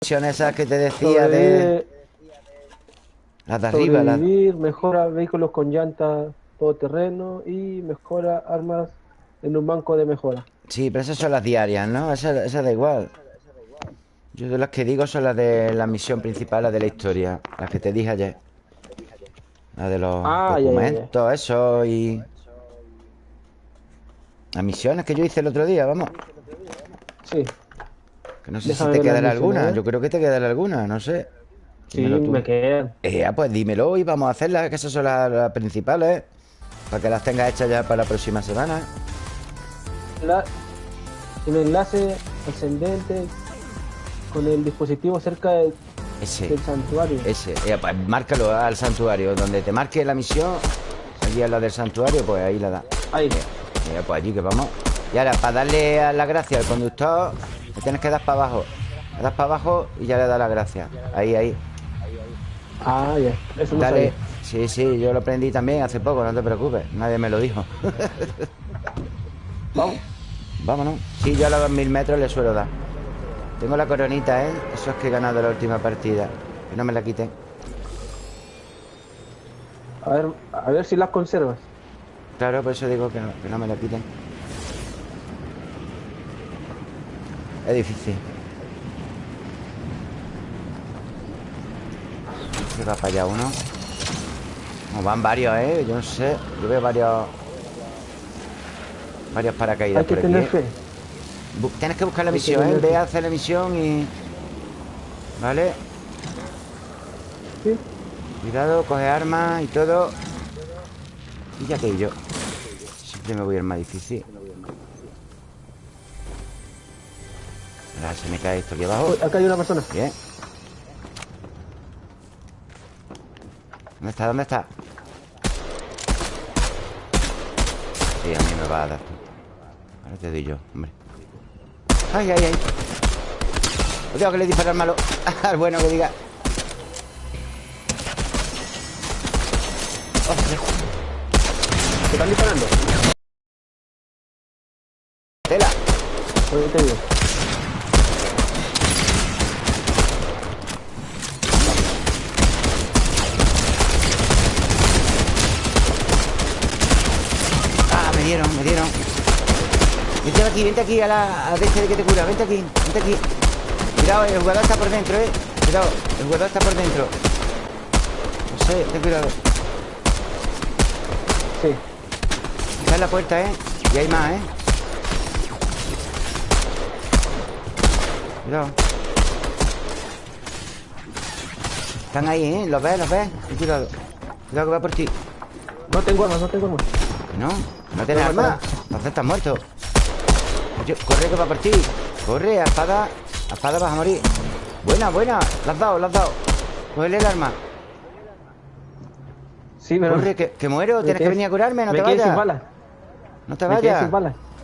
misiones esas que te decía de... Las de arriba, las... mejora vehículos con llantas terreno y mejora armas en un banco de mejora. Sí, pero esas son las diarias, ¿no? Esas, da igual. Yo de las que digo son las de la misión principal, las de la historia. Las que te dije ayer. Las de los ah, documentos, eso y... Las misiones que yo hice el otro día, vamos. Sí. Que no sé si te quedará alguna. ¿eh? Yo creo que te quedará alguna, no sé. Sí, me quedan. Eh, pues dímelo y vamos a hacerlas, que esas son las principales. Para que las tengas hechas ya para la próxima semana. La, un enlace ascendente con el dispositivo cerca del, santuario. Ese, pues márcalo al santuario. Donde te marque la misión, allí a la del santuario, pues ahí la da. Ahí. pues allí que vamos. Y ahora, para darle a la gracia al conductor, le tienes que dar para abajo. Le das para abajo y ya le da la gracia. Ahí, ahí. Ah, ya. Eso Dale. Sí, sí, yo lo aprendí también hace poco, no te preocupes. Nadie me lo dijo. Vamos. Vámonos. Sí, yo a los mil metros le suelo dar. Tengo la coronita, ¿eh? Eso es que he ganado la última partida. Que no me la quiten. A ver, a ver si las conservas. Claro, por eso digo que no, que no me la quiten. Es difícil. Se va para allá uno van varios, ¿eh? Yo no sé Yo veo varios Varios paracaídas Hay que tener fe Tienes que buscar la misión, ¿eh? Ve a hacer la misión y... ¿Vale? Sí. Cuidado, coge armas y todo. Y ya que yo. Siempre me voy al más difícil. Ahora se me cae esto aquí abajo. Acá hay una persona. Bien. ¿Dónde está? ¿Dónde está? Sí, a mí me va a dar. Tú Ahora te doy yo, hombre Ay, ay, ay. No tengo que le disparar malo. Al bueno que diga. Oh, ¿Te están disparando? Tela. Pues te digo me dieron, me dieron Vente aquí, vente aquí a la a este de que te cura Vente aquí, vente aquí. Cuidado, el jugador está por dentro, eh. Cuidado, el jugador está por dentro. No sé, ten cuidado. Sí. Está en la puerta, eh Y hay más, eh. Cuidado. Están ahí, ¿eh? ¿Los ves? ¿Los ves? Cuidado. Cuidado que va por ti. No tengo armas, no tengo armas. No ¿No tienes arma? Entonces estás muerto Corre que va por ti Corre, a espada. A espada vas a morir. Buena, buena. La has dado, la has dado. Cógele el arma. Sí, pero... Corre, que, muero. Tienes que venir a curarme No te vayas. No te vayas.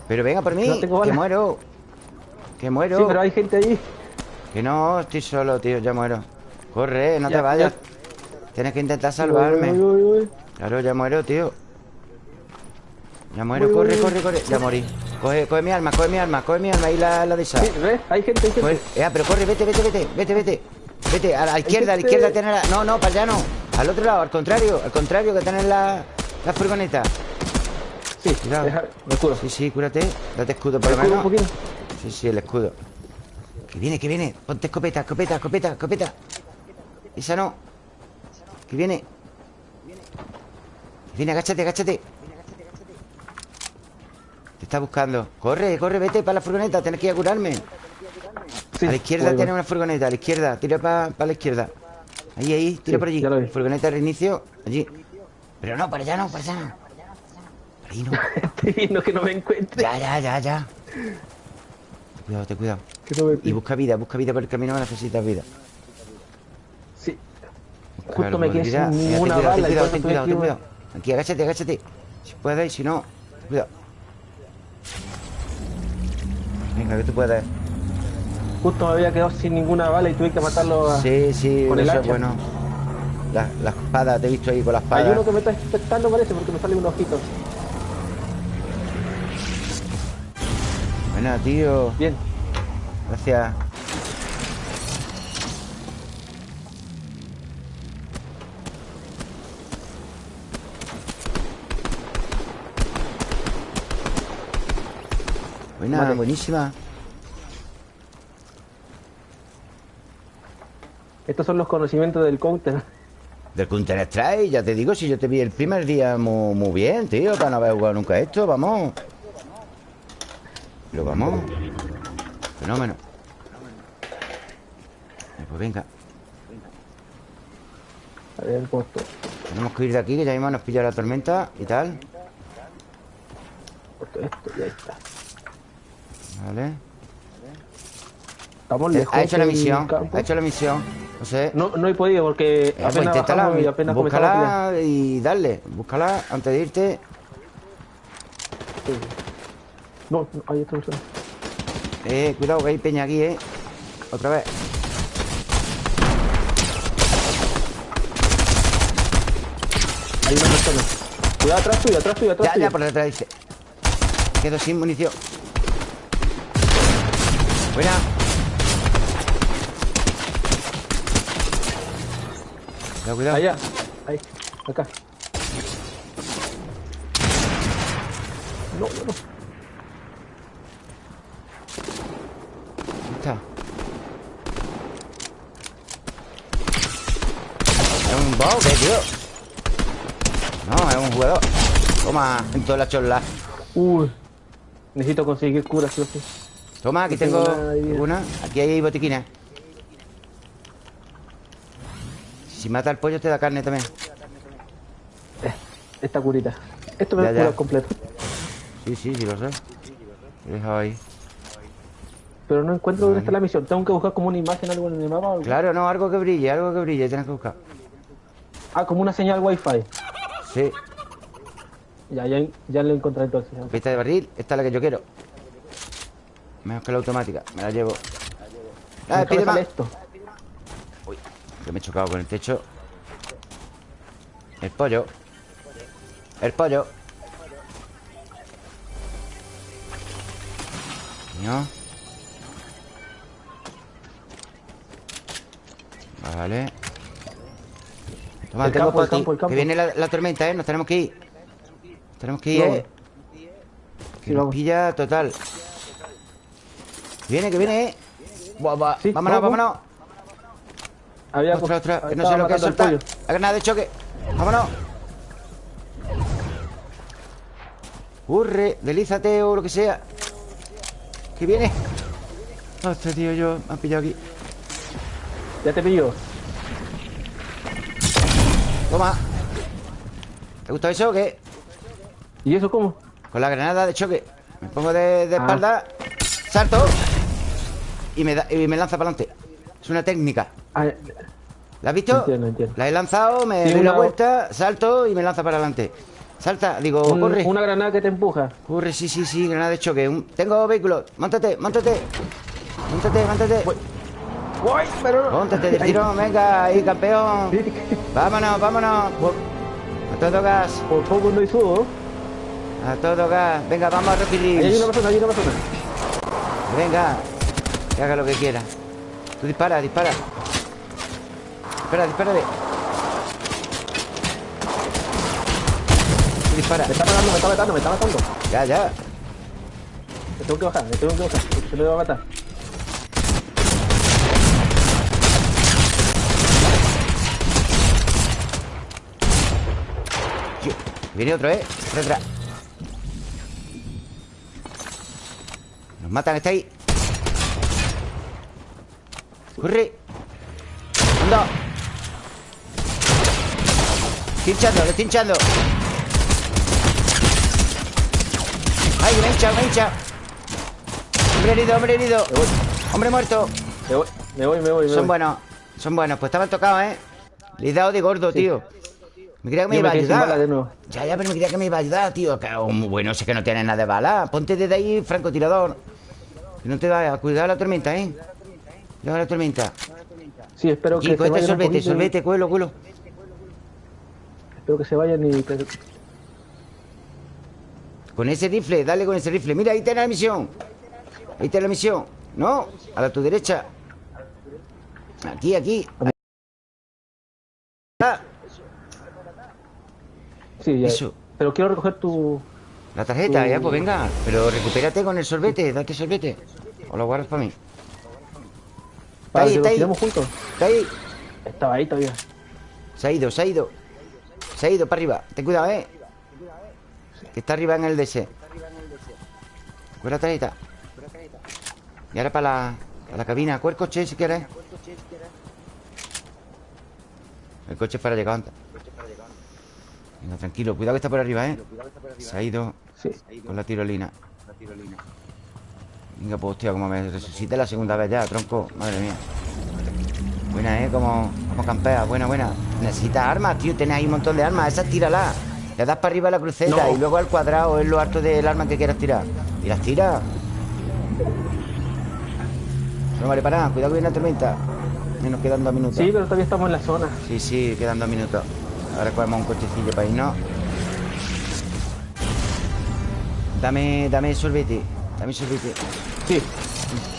Pero venga por mí Que muero. Que muero. Sí, pero hay gente ahí. Que no, estoy solo, tío Ya muero. Corre, no te vayas. Tienes que intentar salvarme. Claro, ya muero, tío. Ya muero, corre, corre, corre. Ya morí. Coge, coge mi arma, coge mi arma, coge mi arma Ahí la, la de esa. Sí, ¿ves? Hay gente, hay gente. Coge- eh, pero corre, vete, vete, vete Vete, vete. Vete, a la izquierda, a la izquierda tener la... No, no, para allá no. Al otro lado, al contrario Al contrario que tener la, la furgoneta. Sí, Cuidado. deja, me curo. Sí, sí, cúrate Date escudo por lo un menos. poquito. Sí, sí, el escudo. Que viene, que viene. Ponte escopeta, escopeta, escopeta, escopeta. Esa no. Que viene. Que viene, agáchate, agáchate Te está buscando. Corre, corre, vete para la furgoneta Tienes que ir a curarme. Sí, A la izquierda tiene una furgoneta A la izquierda, tira para la izquierda. Ahí, ahí, tira Sí, por allí. Furgoneta de reinicio, allí. Pero no, para allá no, para allá no. Por ahí no. Estoy viendo que no me encuentre. Ya, ya, ya, ya. Ten Cuidado, ten cuidado. No Y busca vida, busca vida por el camino necesitas vida. Sí. Busca Justo me quedé sin ninguna bala. ten cuidado, ten cuidado, ten cuidado. Aquí, agáchate, agáchate. Si puedes, si no Cuidado Venga, que tú puedes Justo me había quedado sin ninguna bala y tuve que matarlo a... Sí, sí, con el eso es bueno. La, la espada, te he visto ahí con la Hay espada. uno que me está expectando parece porque me sale un ojito. Buena, tío. Bien. Gracias Buena, Vale. buenísima Estos son los conocimientos del counter. Del Counter Strike, ya te digo, si yo te vi el primer día muy, muy bien, tío, para no haber jugado nunca esto, vamos. Lo vamos. Fenómeno. Eh, Pues venga, A ver cómo estoy. tenemos que ir de aquí, que ya mismo nos pilla la tormenta y tal. Esto y ahí está. Vale. Estamos lejos. Ha hecho la misión, campo. ha hecho la misión. No sé. No, no he podido porque Eh, pues apenas inténtala, bajamos y apenas búscala y dale. Búscala antes de irte. Sí. No, otra persona. Eh, cuidado que hay peña aquí, eh. Otra vez. Hay una persona. Cuidado atrás tuyo, atrás tuyo, atrás Ya, tuyo. ya, por detrás dice. Quedo sin munición. Buena. Cuidado, cuidado. Allá. Ahí. Acá. No, no, no. Ahí está. ¿Es un bot o qué, tío? No, es un jugador. Toma, en toda la chorla. Uy. Necesito conseguir cura, sí o sí. Toma, aquí No tengo una. Aquí hay botiquines. Si mata al pollo te da carne también. Esta curita. Esto me cura completo. Sí, sí, sí lo sé. Lo he dejado ahí. Pero no encuentro dónde está la misión. Tengo que buscar como una imagen, algo en el mapa. algo. Claro, no, algo que brille, algo que brille, tienes que buscar. Ah, como una señal wifi. Sí, Ya, ya, ya lo encontré entonces. pista de barril, esta es la que yo quiero. Mejor que la automática, me la llevo. Ah, pide más. esto. Que me he chocado con el techo. El pollo. El pollo. No. Vale. Toma, El campo, el por aquí. campo, el campo. Que viene la, la tormenta, ¿eh? Nos tenemos que ir. Tenemos que ir. ¿eh? Que nos pilla total. Viene, que viene, ¿eh? Buah, buah. Sí, vámonos, vamos. vámonos. Había Otra, otra. Que no sé lo que es soltar. La granada de choque. Vámonos. Corre, delízate o lo que sea. Que viene. Hostia, tío, yo me han pillado aquí. Ya te pillo. Toma. ¿Te gusta eso o qué? ¿Y eso cómo? Con la granada de choque. Me pongo de, de Ah. espalda. Salto. Y me, da, y me lanza para adelante. Es una técnica. Ah, ¿La has visto? Entiendo, entiendo. La he lanzado, me Sí, doy la una- vuelta, salto y me lanza para adelante. Salta, digo, un- corre. una granada que te empuja. Corre, sí, sí, sí, granada de choque. Un- Tengo vehículo. Montate, montate. Montate, montate. ¡Uy! Pero Montate de tirón, venga, ahí, campeón. Vámonos, vámonos. Por, A todo gas. por poco no hizo. A todo gas. Venga, vamos a Ahí hay repetir. una persona, hay una persona. Venga. Que haga lo que quiera. Tú dispara, dispara. Dispara, dispárale. Tú dispara. Me está matando, me está matando, me está matando. Ya, ya. Me tengo que bajar, me tengo que bajar. Se me va a matar. Viene otro, ¿eh? Atrás. Nos matan, está ahí. Corre. Anda. Estoy hinchando, le estoy hinchando. ¡Ay, me he hinchado, me he hinchado! Hombre herido, hombre herido. Me voy, Hombre muerto. me voy, me voy, me voy. me Son voy. buenos, son buenos. Pues estaban tocados, ¿eh? Le he dado de gordo, tío. Me creía que me Yo iba a ayudar. bala de nuevo. Ya, ya, pero me creía que me iba a ayudar, tío. Que, oh, muy bueno, sé que no tienes nada de bala. Ponte desde ahí, francotirador. Que no te vaya a cuidar la tormenta, ¿eh? Cuidado la tormenta. Sí, espero que vayan un sorbete, poquito sorbete, cuelo, cuelo. Espero que se vayan y... Con ese rifle, dale con ese rifle. Mira, ahí está la misión. Ahí está la misión. No, a la tu derecha. Aquí, aquí. Ah, Sí, ya. Eso. Pero quiero recoger tu... la tarjeta, Tu- ya, pues venga. Pero recupérate con el sorbete, date sorbete. O lo guardas para mí. Para ahí, que está nos ahí. juntos. Está ahí. Estaba ahí todavía. Se ha ido, se ha ido. Se ha ido para arriba. Ten cuidado, eh. Que está arriba en el DS. La tarjeta. Y ahora para la, para la cabina. El coche si quieres. El coche es para llegar antes. Venga, tranquilo. Cuidado que está por arriba, eh. Se ha ido Sí. con la tirolina. Venga, pues hostia, como me resucite la segunda vez ya, tronco. Madre mía. Buena, ¿eh? Como, como campea. Buena, buena. Necesitas armas, tío. Tienes ahí un montón de armas. Esas tíralas. Le das para arriba a la cruceta No. y luego al cuadrado es lo alto del arma que quieras tirar. Y las tiras. No vale para nada. Cuidado que viene la tormenta. Y nos quedan dos minutos. Sí, pero todavía estamos en la zona. Sí, sí, quedan dos minutos. Ahora cogemos un cochecillo para irnos. Dame, dame sorbete. Dame sorbete. Sí.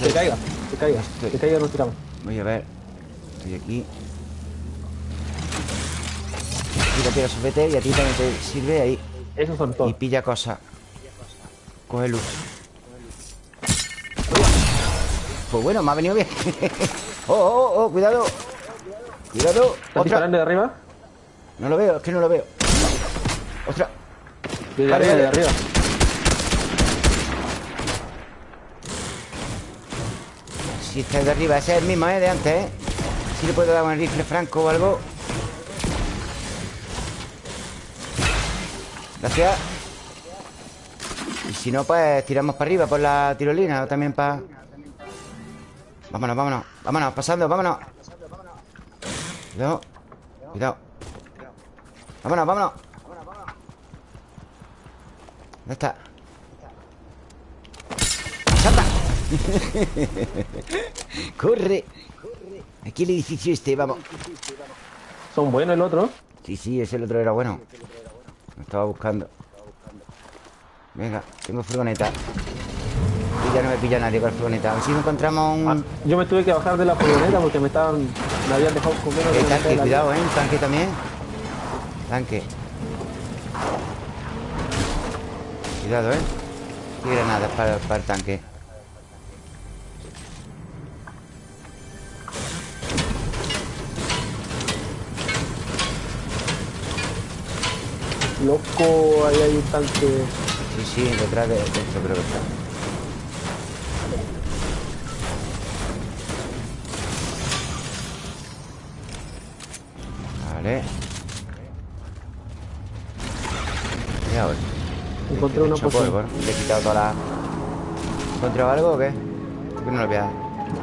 Que caiga, que caiga. Sí. Que caiga, nos tiramos. Voy a ver. Estoy aquí. Tírate el sorbete y a ti también te sirve ahí. Esos son Y todos. pilla cosas. Coge luz. Pues bueno, me ha venido bien. oh, oh, oh, cuidado. Cuidado. ¿Estás disparando de arriba? No lo veo, es que no lo veo. Otra. De arriba, de arriba. Si está de arriba, ese es el mismo, ¿eh? De antes, ¿eh? Si le puedo dar un rifle franco o algo. Gracias. Y si no, pues tiramos para arriba por la tirolina o también para... Vámonos, vámonos. Vámonos, pasando, vámonos. Cuidado. Cuidado. Vámonos, vámonos. ¿Dónde está? ¡Salta! ¡Corre! Aquí el edificio este, vamos. Son buenos el otro. Sí, sí, ese el otro era bueno. Lo estaba buscando. Venga, tengo furgoneta. Y ya no me pilla nadie con la furgoneta. A ver si encontramos un... Ah, yo me tuve que bajar de la furgoneta porque me estaban... Me habían dejado de El mitad tanque, de cuidado, ¿eh? Un tanque también. Tanque. Cuidado, ¿eh? Y granadas para, para el tanque. Loco, ahí hay un tanque. Sí, sí, detrás de esto creo que está. Vale. Y ahora. Encontré una poción. Le he quitado toda la... ¿Encontrado algo o qué? ¿Por qué no lo voy a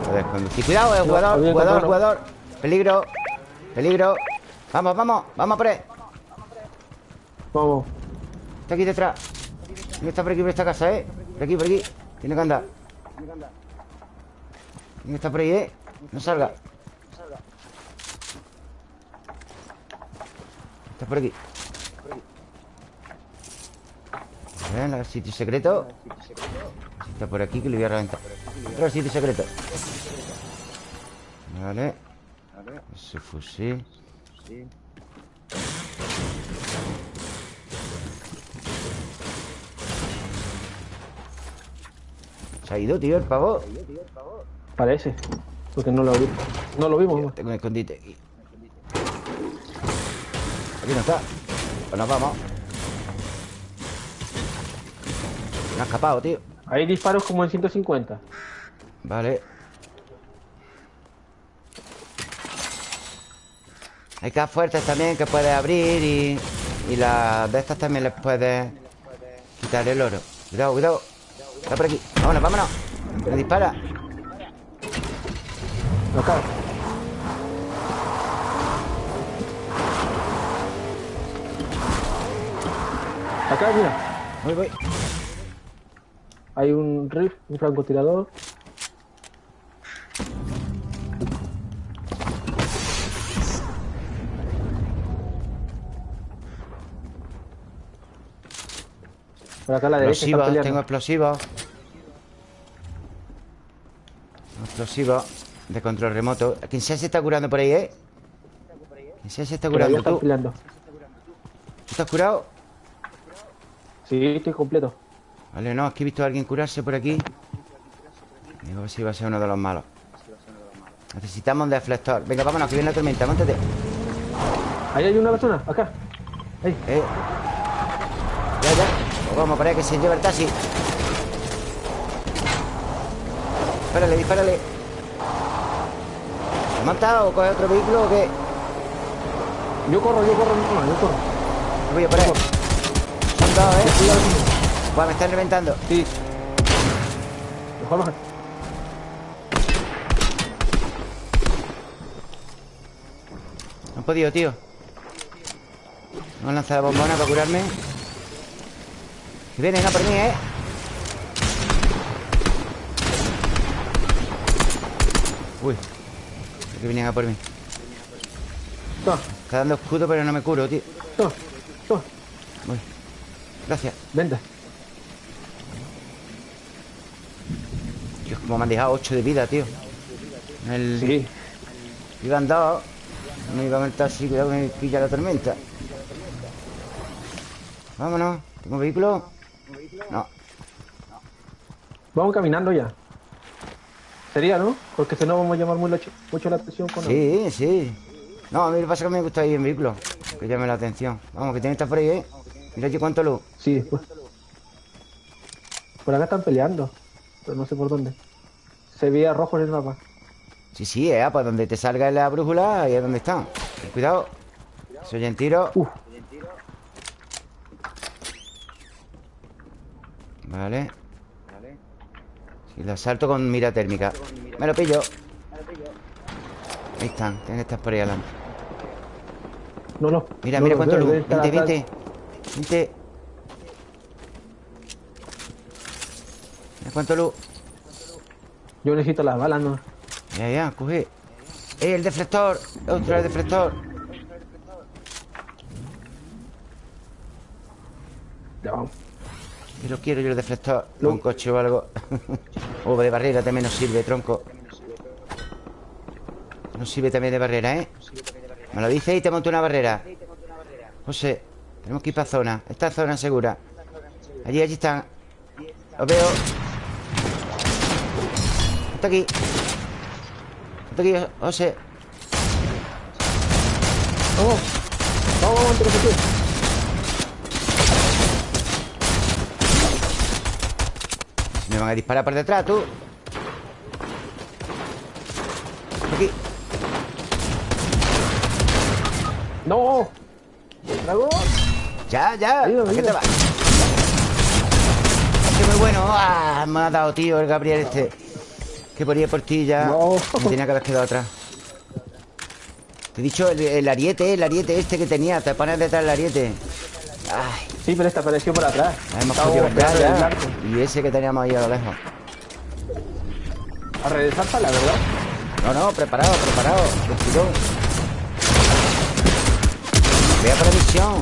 poder conducir? Cuidado, eh, jugador, jugador, jugador. Peligro. Peligro. Vamos, vamos, vamos por ahí. Vamos. Está aquí detrás. Estar por aquí, por esta casa, ¿eh? Por aquí, por aquí. Tiene que andar. Tiene que estar por ahí, ¿eh? No salga. Está por aquí. A ver, el sitio secreto. Está por aquí que le voy a reventar. Otro sitio secreto. Vale. Ese fusil. Se ha ido, tío, el pavo. Parece. Porque no lo vimos. No lo vimos. Tengo un escondite aquí. Aquí no está. Pues nos vamos. Me ha escapado, tío. Hay disparos como en 150. Vale. Hay cajas fuertes también que puedes abrir y, y las de estas también les puedes quitar el oro. Cuidado, cuidado. Está por aquí. Vámonos, vámonos. Me dispara. Acá. Acá, mira. Voy, voy. Hay un riff, un francotirador. Por acá a la derecha Explosivos, tengo explosivos. Explosivos de control remoto. Quien sea se está curando por ahí, ¿eh? Quien sea se está curando. ¿Tú? ¿Tú estás curado? Sí, estoy completo. Vale, no, es que he visto a alguien curarse por aquí. Digo, si va a ser uno de los malos. Necesitamos un deflector. Venga, vámonos, que viene la tormenta. Móntate. Ahí hay una persona, acá. Ahí. Eh. Ya, ya. Pues vamos, para que se lleve el taxi. Dispárale, dispárale. ¿Te has matado o coge otro vehículo o qué? Yo corro, yo corro, no, yo corro. Voy a por ahí. Son dos, ¿eh? Buah, me están reventando. Sí. Mejor. No he podido, tío. No han lanzado bombona para curarme. Que vienen a por mí, ¿eh? Uy. Que vienen a por mí. Está dando escudo, pero no me curo, tío. Uy. Gracias. Vente. Dios, como me han dejado 8 de vida, tío. El... Sí. Iban dos. No iba a meter así, cuidado que me pilla la tormenta. Vámonos. ¿Tengo vehículo? No. Vamos caminando ya. Sería, ¿no? Porque si no vamos a llamar mucho la atención con Sí, sí. No, a mí lo que pasa es que me gusta ir en vehículo. Que llame la atención. Vamos, que tiene que estar por ahí, ¿eh? Mira aquí cuánto luz. Sí, pues. Por acá están peleando. Pero no sé por dónde. Se veía rojo en el mapa. Sí, sí, eh, pues donde te salga la brújula, ahí es donde están. Cuidado. Se oyen tiros. Uf. Vale. Si lo asalto con mira térmica. Me lo pillo. Ahí están. Tienen que estar por ahí adelante. No, no. Mira, no mira cuánto luz. Vente, vente. Vente. Mira cuánto luz. Yo necesito las balas, no. Ya, ya, coge. ¡Eh, el deflector! ¡Otro el deflector! Ya vamos. Lo quiero yo el deflector. Lo- Un coche o algo. o de barrera también nos sirve, tronco. Nos sirve también de barrera, ¿eh? Me lo dice y te monto una barrera. José, tenemos que ir para zona. Esta zona es segura. Allí, allí están. Los veo. Está aquí. Está aquí, José. Vamos. Vamos, vamos, antes que se quede. Me van a disparar por detrás, tú. Aquí. ¡No! ¡Dragón! Ya, ya. Ayuda, ¿A qué te vas? Qué muy bueno. Ah, me ha dado, tío, el Gabriel este. Que ponía por ti ya. No. Me tenía que haber quedado atrás. Te he dicho el, el ariete, el ariete este que tenía. Te pones detrás del ariete. Ay, Sí, pero esta apareció por atrás. la hemos podido ver el. Y ese que teníamos ahí a lo lejos. A regresar para la verdad. No, no, preparado, preparado. Tranquilo. Vea por la misión.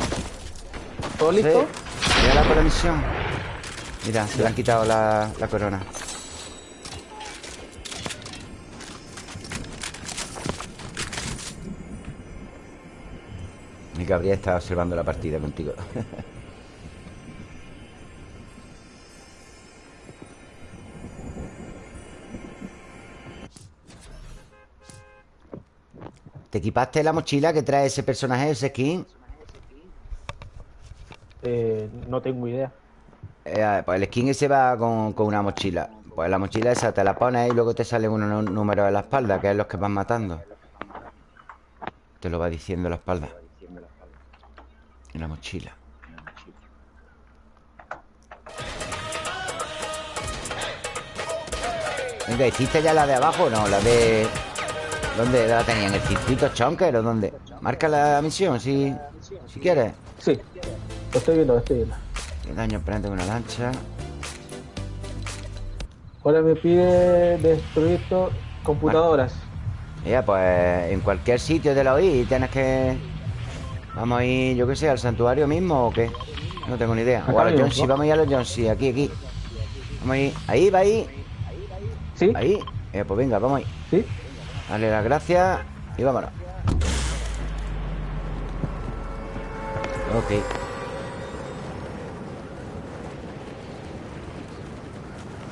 ¿Todo Sí. listo? Véala por la misión. Mira, se le han quitado la, la corona Y Gabriel está observando la partida contigo ¿Te equipaste la mochila que trae ese personaje, ese skin? Eh, no tengo idea. Eh, pues el skin ese va con, una mochila. Pues la mochila esa te la pones y luego te salen unos números en la espalda, que es los que van matando. Te lo va diciendo la espalda. En la mochila. Venga, ¿hiciste ya la de abajo? No, la de... ¿Dónde la tenía? ¿En el circuito Chonker o dónde? Marca la misión si, si quieres. Sí, lo estoy viendo, lo estoy viendo. ¿Qué daño prende una lancha? Ahora me pide destruir computadoras. Ya, pues en cualquier sitio de la OI tienes que... Vamos a ir, yo qué sé, al santuario mismo o qué. No tengo ni idea. o a los John vamos a ir a los John aquí, aquí. Vamos a ir. Ahí, va ahí. ¿Sí? Ahí. Eh, pues venga, vamos ahí. ¿Sí? Dale las gracias y vámonos. Ok.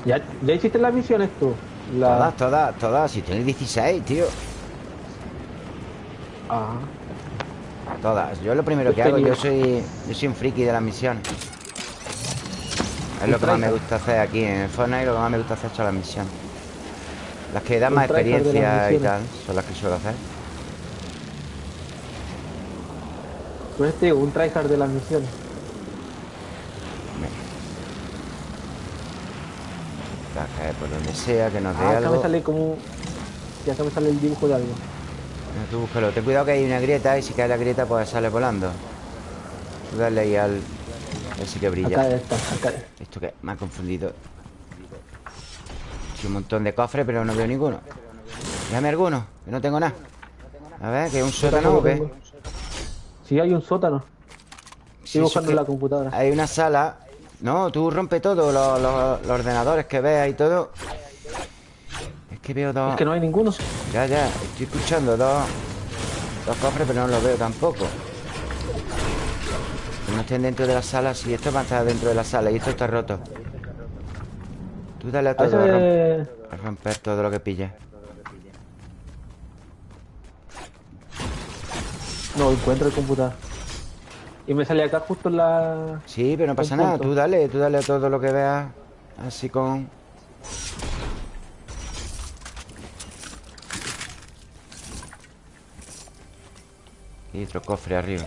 ¿Ya, ¿Ya hiciste las misiones tú? Todas, todas, todas. Si tienes 16, tío. Ah. Todas. Yo lo primero que hago, yo soy, yo soy un friki de las misiones. Es lo que más me gusta hacer aquí en Fortnite, lo que más me gusta hacer son las misiones. Las que dan más experiencia y tal Son las que suelo hacer. Pues este, un tryhard de las misiones. Caer por donde sea, que nos dé ah, algo me sale como... Ya se me sale el dibujo de algo. Tú búscalo, ten cuidado que hay una grieta Y si cae la grieta pues sale volando. Tú dale ahí al... A ver si que brilla. Acá está, acá. Esto que me ha confundido un montón de cofres, pero no veo ninguno. Déjame alguno, que no tengo nada. A ver, que es un sótano o qué Sí, hay un sótano. Estoy buscando en la computadora. Hay una sala. No, tú rompe todo, los, ordenadores que veas y todo. Es que veo dos. Es que no hay ninguno. Ya, ya, estoy escuchando dos Dos cofres, pero no los veo tampoco. No estén dentro de la sala Si esto va a estar dentro de la sala y esto está roto Tú dale a todo, a, romper, todo lo que pille No encuentro el computador. Y me sale acá justo en la... Sí, pero no pasa nada. Tú dale, tú dale a todo lo que veas. Así con... Y otro cofre arriba.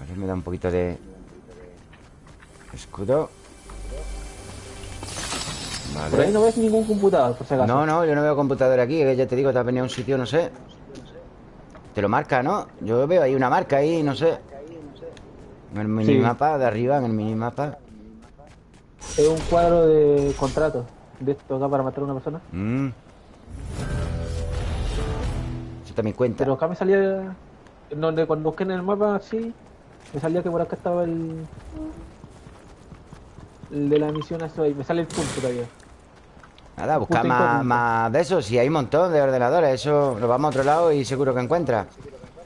A ver, me da un poquito de... Escudo vale. Por ahí no ves ningún computador, por si acaso. No, no, yo no veo computador aquí que Ya te digo, te has venido a un sitio, no sé. Te lo marca, ¿no? Yo veo ahí una marca ahí, no sé. En el minimapa de arriba, en el minimapa. Es un cuadro de contrato De esto acá para matar a una persona. Mm. Eso también cuenta. Pero acá me salía donde cuando busqué en el mapa, sí Me salía que por acá estaba el el de la misión esto ahí. Me sale el punto todavía. Nada, busca más, de eso. Si hay un montón de ordenadores, eso nos vamos a otro lado y seguro que encuentra.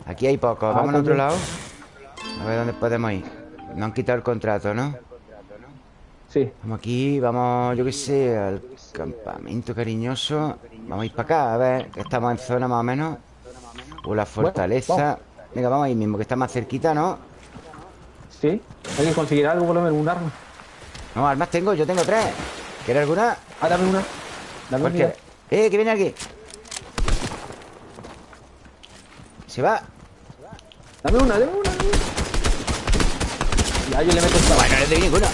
Aquí hay pocos. Ah, vamos a otro lado. A ver dónde podemos ir. No han quitado el contrato, ¿no? Sí. Vamos aquí, vamos, yo qué sé, al campamento cariñoso. Vamos a ir para acá, a ver, que estamos en zona más o menos. O la fortaleza. Venga, vamos ahí mismo, que está más cerquita, ¿no? Sí. Hay que conseguir algo, por lo menos un arma. No, armas tengo, yo tengo tres. ¿Quieres alguna? Ah, dame una. Dame una. Eh, que viene aquí. Se va. Dame una, dame una, Ya, yo le meto esta. Bueno, no le doy ninguna.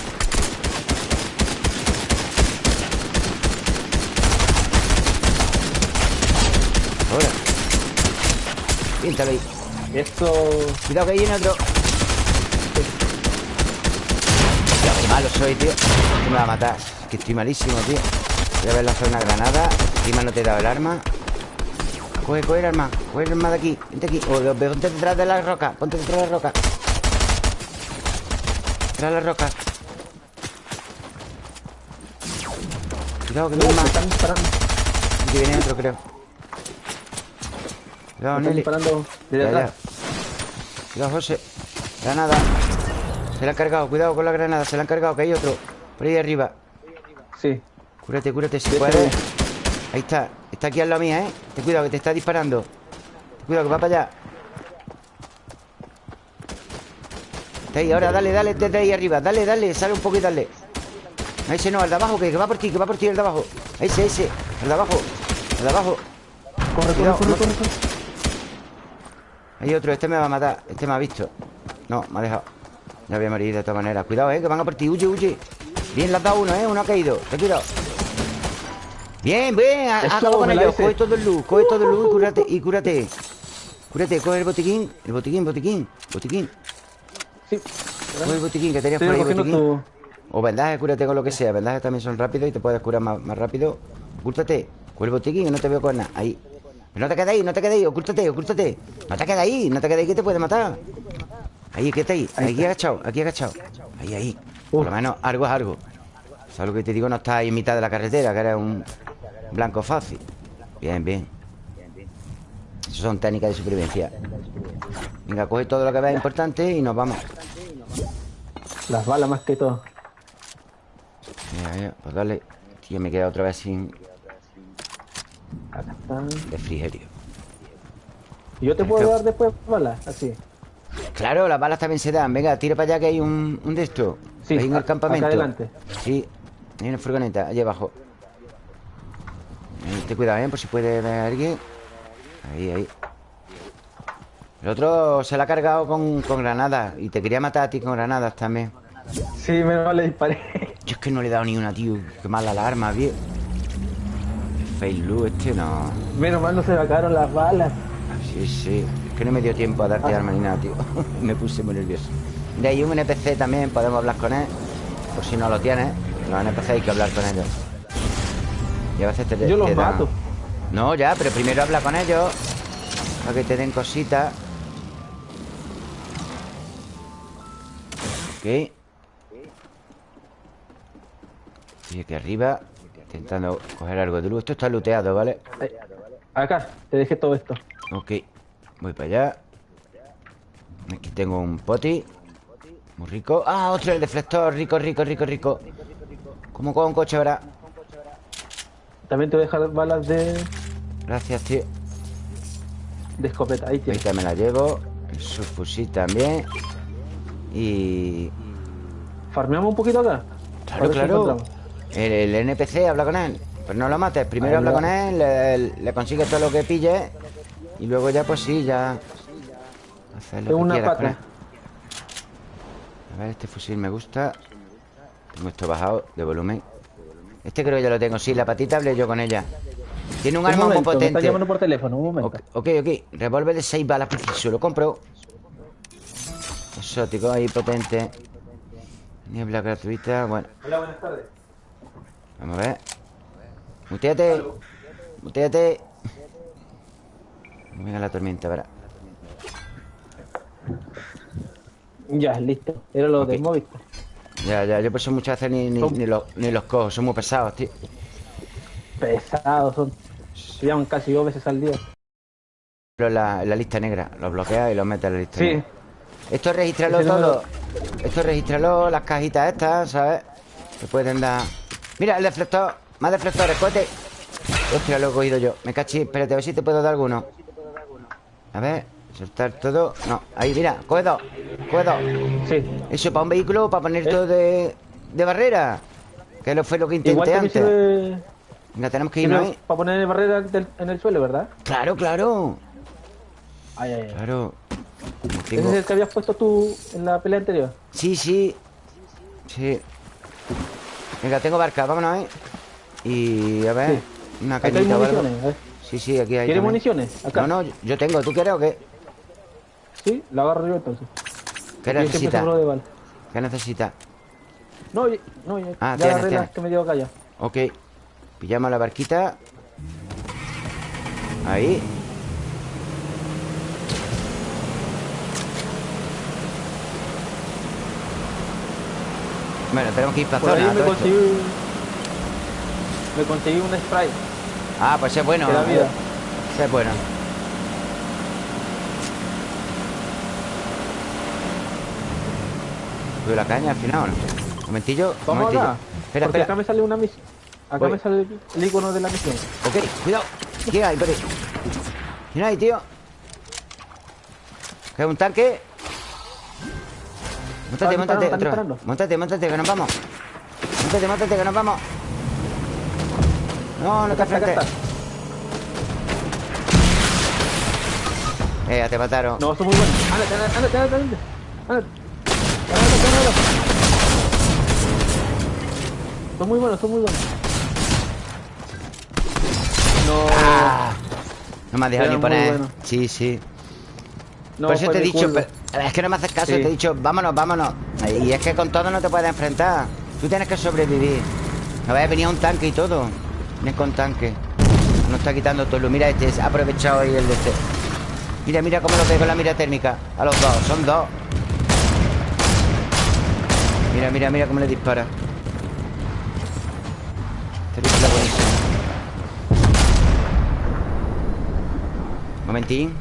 Ahora. Píntalo ahí. Esto. Cuidado que hay viene otro. Malo soy, tío Que me va a matar Que estoy malísimo, tío Voy a ver la zona granada Encima no te he dado el arma Coge, coge el arma Coge el arma de aquí Vente aquí O ponte detrás de la roca Ponte detrás de la roca Tras la roca. Cuidado, que No, me están disparando. Aquí viene otro, creo. Cuidado, Nelly. disparando de detrás. Cuidado, José. Granada. Se la han cargado. Cuidado con la granada. Se la han cargado, que hay otro. Por ahí arriba. Sí. Cúrate, cúrate si puedes. Ahí está. Está aquí al lado mía, ¿eh? Ten cuidado, que te está disparando. Cuidado, que va para allá. Está ahí, ahora dale, dale desde ahí arriba. Dale, dale, sale un poco y dale. A ese no, al de abajo, que, que va por ti, que va por ti el de abajo. A ese, ese. El de abajo. El de abajo. Corre, corre, Cuidado, corre, no- corre, corre. Hay otro, este me va a matar. Este me ha visto. No, me ha dejado. Ya voy a morir de todas maneras. Cuidado, eh, que van a por ti. Huye, huye. Bien, le has dado uno, eh. Uno ha caído. Ten cuidado. Bien, bien. Acabo con ellos. Coge todo el luz. Coge todo el luz y cúrate. Y cúrate. Cúrate, coge el botiquín. El botiquín, botiquín. Botiquín. Sí. Coge el botiquín que tenías por ahí, botiquín. O vendaje, cúrate con lo que sea. Vendajes también son rápidos y te puedes curar más, más rápido. Ocúltate. Coge el botiquín que no te veo con nada. Ahí. Pero no te quedes ahí, no te quedes ahí. Ocúltate, ocúltate. No te quedes ahí, no te quedes ahí que te puede matar. Ahí, que está ahí. Aquí agachado, aquí agachado. Ahí, ahí. Por lo menos algo es algo. ¿Sabes lo que te digo? No estás ahí en mitad de la carretera, que eres un blanco fácil. Bien, bien. Eso son técnicas de supervivencia. Venga, coge todo lo que veas importante y nos vamos. Las balas más que todo. Mira, mira, pues dale. Tío, me queda otra vez sin refrigerio. ¿Y yo te puedo dar después balas? Así. Claro, las balas también se dan. Venga, tira para allá que hay un, un de estos. Sí, ahí en a- el campamento. acá adelante. Sí, hay una furgoneta, allá abajo. Ahí, ten cuidado, ¿eh? Por si puede ver a alguien. Ahí, ahí. El otro se la ha cargado con, con granadas. Y te quería matar a ti con granadas también. Sí, menos mal le disparé. Yo es que no le he dado ni una, tío. Qué mala la arma. El fail este no. menos mal no se me acabaron las balas. Sí, sí. Que no me dio tiempo a darte arma ni nada, tío. me puse muy nervioso. De ahí un NPC también, podemos hablar con él. Por si no lo tienes. Los NPC hay que hablar con ellos. Y a veces te Yo los dan- mato. No, ya, pero primero habla con ellos. Para que te den cositas. Ok. Y aquí arriba. Intentando coger algo de luz. Esto está looteado, ¿vale? Ahí. Acá, te dejé todo esto. Ok, voy para allá. Aquí tengo un poti. Muy rico. Ah, otro, el deflector, rico, rico, rico, rico. Como con un coche ahora. También te voy a dejar balas de, Gracias, tío. de escopeta. Ahí tienes. Ahorita me la llevo. El subfusil también. Y... ¿Farmeamos un poquito acá? Claro, claro. el, el NPC habla con él. Pero no lo mates. Primero habla con él Le, le consigues todo lo que pille Y luego ya, pues sí, ya Hacer lo Tengo que una quieras con pata. él. A ver, este fusil me gusta. Tengo esto bajado de volumen. Este creo que ya lo tengo. Sí, la patita hablé yo con ella. Tiene un, Un arma muy momento, me está potente. llamando por teléfono, un momento. Ok, ok, ok. Revólver de 6 balas preciso. Lo compro. Exótico ahí, potente. Niebla gratuita. Bueno, Hola, buenas tardes. vamos a ver. Muteate. Muteate. Venga la tormenta, verá. Ya, listo. Era lo Ok. del Movistar. Ya, ya, yo por eso muchas veces ni, ni, Son- ni los, ni los cojo. Son muy pesados, tío. Pesados son. Se llaman casi dos veces al día. Pero la, la lista negra. Los bloqueas y los metes en la lista Sí. negra. Esto registralo Ese número- todo. Esto registralo, las cajitas estas, ¿sabes? Te pueden dar. Mira, el deflector. Más deflectores, cohete. Hostia, lo he cogido yo. Me cachí. Espérate, a ver si te puedo dar alguno. A ver, soltar todo. No, ahí, mira, coge dos. Coge dos. Sí. Eso para un vehículo, para poner ¿Eh? todo de, de barrera. Que lo fue lo que Igual intenté también antes. sirve, Venga, tenemos que irnos sirve ahí. para poner barreras del- en el suelo, ¿verdad? Claro, claro. Ay, ay, ay. Claro. ¿Ese es el que habías puesto tú en la pelea anterior? Sí, sí. Sí. Venga, tengo barca, vámonos, ¿eh? Y a ver, una cañita o algo. ¿eh? Sí, sí, aquí hay. ¿Quieres también. municiones? Acá. No, no, yo tengo. ¿Tú quieres o qué? Sí, la agarro yo entonces. ¿Qué siempre necesitas? ¿Qué necesitas? No, no, ya, Ah, ya tienes, tienes. que me dio acá ya. Ok. Pillamos la barquita. Ahí. Bueno, tenemos que ir para Por ahí zona. me todo esto. conseguí, me conseguí un spray. Ah, pues es bueno. Vida. Es bueno. Tuve la caña al final, ¿o ¿no? Un momentillo. Vamos momentillo. acá. Espera, porque espera. acá me sale una misión. Acá Voy. me sale el icono de la misión. Ok, cuidado. ¿Qué hay, Pere? ¿Quién hay, tío? ¿Qué hay un tanque? Disparando, están otro. móntate, que nos vamos. Móntate, móntate, que nos vamos. No, no te enfrentes. Eh, ya te mataron. No, son muy buenos. Ándate, ándate, ándate, ándate. Ándate. Son muy buenos, son muy buenos. No. Ah, no me has dejado Era ni poner. bueno. Sí, sí. no Por eso te he dicho, pero- es que no me haces caso, Sí. te he dicho, vámonos, vámonos. Y es que con todo no te puedes enfrentar. Tú tienes que sobrevivir. No vaya a venir un tanque y todo. Vienes con tanque. No está quitando todo. Mira, este ha aprovechado ahí el de este. Mira, mira cómo lo pego la mira térmica. A los dos, son dos. Mira, mira, mira cómo le dispara. Es buenísimo. Momentín.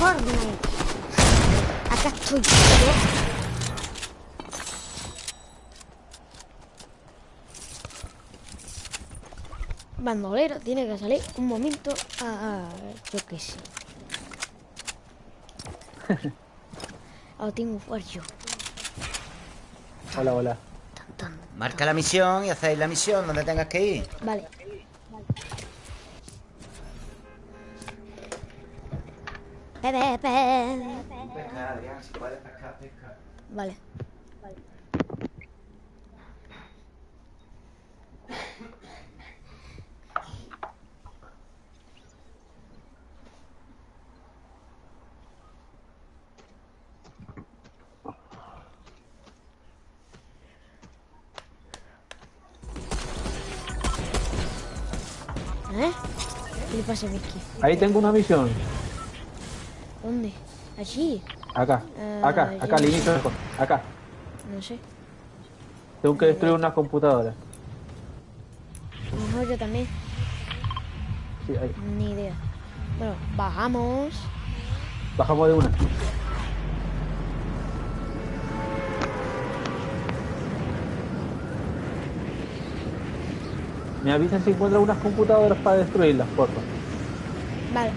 Fortnite. Acá estoy. Bandolero, tiene que salir un momento a... yo qué sé. Ahora tengo fuerza. Hola, hola. Tan, tan. Marca la misión y hacéis la misión donde tengas que ir. Vale. Pepe, pepe. Pesca, Adrián, si puedes pescar, pesca. Vale. ¿Eh? ¿Qué le pasa a? Ahí tengo una misión. ¿Dónde? ¿Allí? Acá, Eh, acá, yo acá. Acá. No sé. Tengo que destruir una computadora. A lo mejor yo también. Sí, ahí. Ni idea. Bueno, bajamos. Bajamos de una. Me avisan si encuentran unas computadoras para destruirlas, por favor. Vale.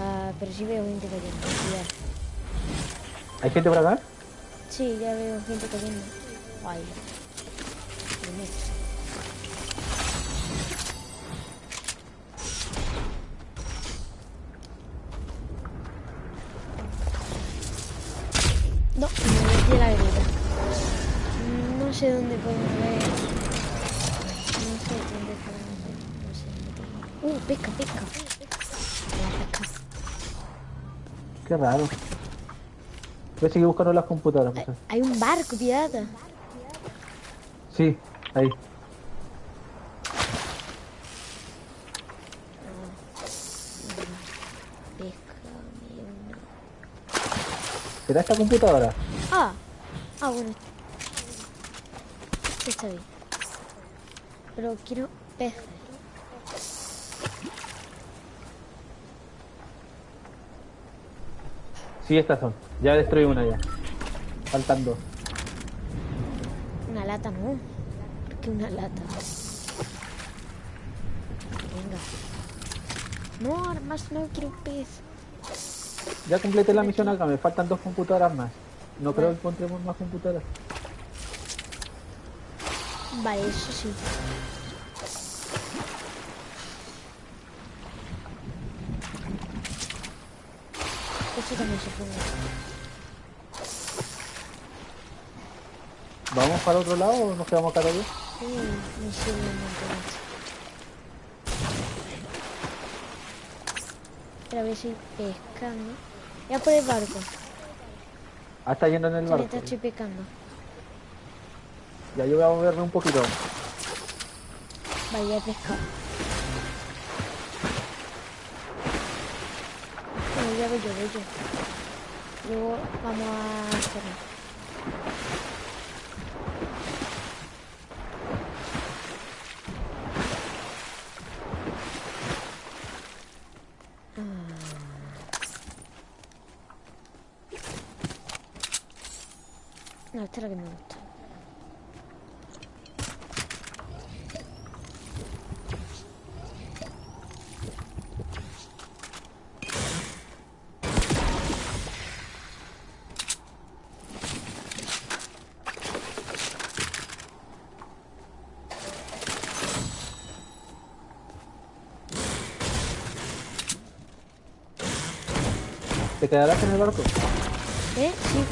Ah, pero sí veo gente cayendo. cuidado. ¿Hay gente por acá? Sí, ya veo gente cayendo. Ay. Pesca, pesca. Qué raro. Voy a seguir buscando las computadoras. Hay, pues. hay un barco pirata. Sí, ahí. ¿Será esta computadora? Ah, ah, bueno. Está bien. Pero quiero peces. Sí, estas son. Ya destruí una ya. Faltan dos. Una lata, no. ¿Por qué una lata? Venga. No, armas, no quiero pez. Ya completé la misión acá, me faltan dos computadoras más. No creo que encontremos más computadoras. Vale, eso sí. Esto también se puede. ¿Vamos para otro lado o nos quedamos acá todavía? Sí, un montón. Pero a ver si pescando. Ya por el barco. Ah, está yendo en el barco. Ahorita estoy pescando. Ya yo voy a moverme un poquito. Vaya a pescar. Bueno, ya voy yo, voy yo. Luego vamos a. No, esta es la que me gusta. ¿Te quedarás en el barco? ¿Eh? Sí.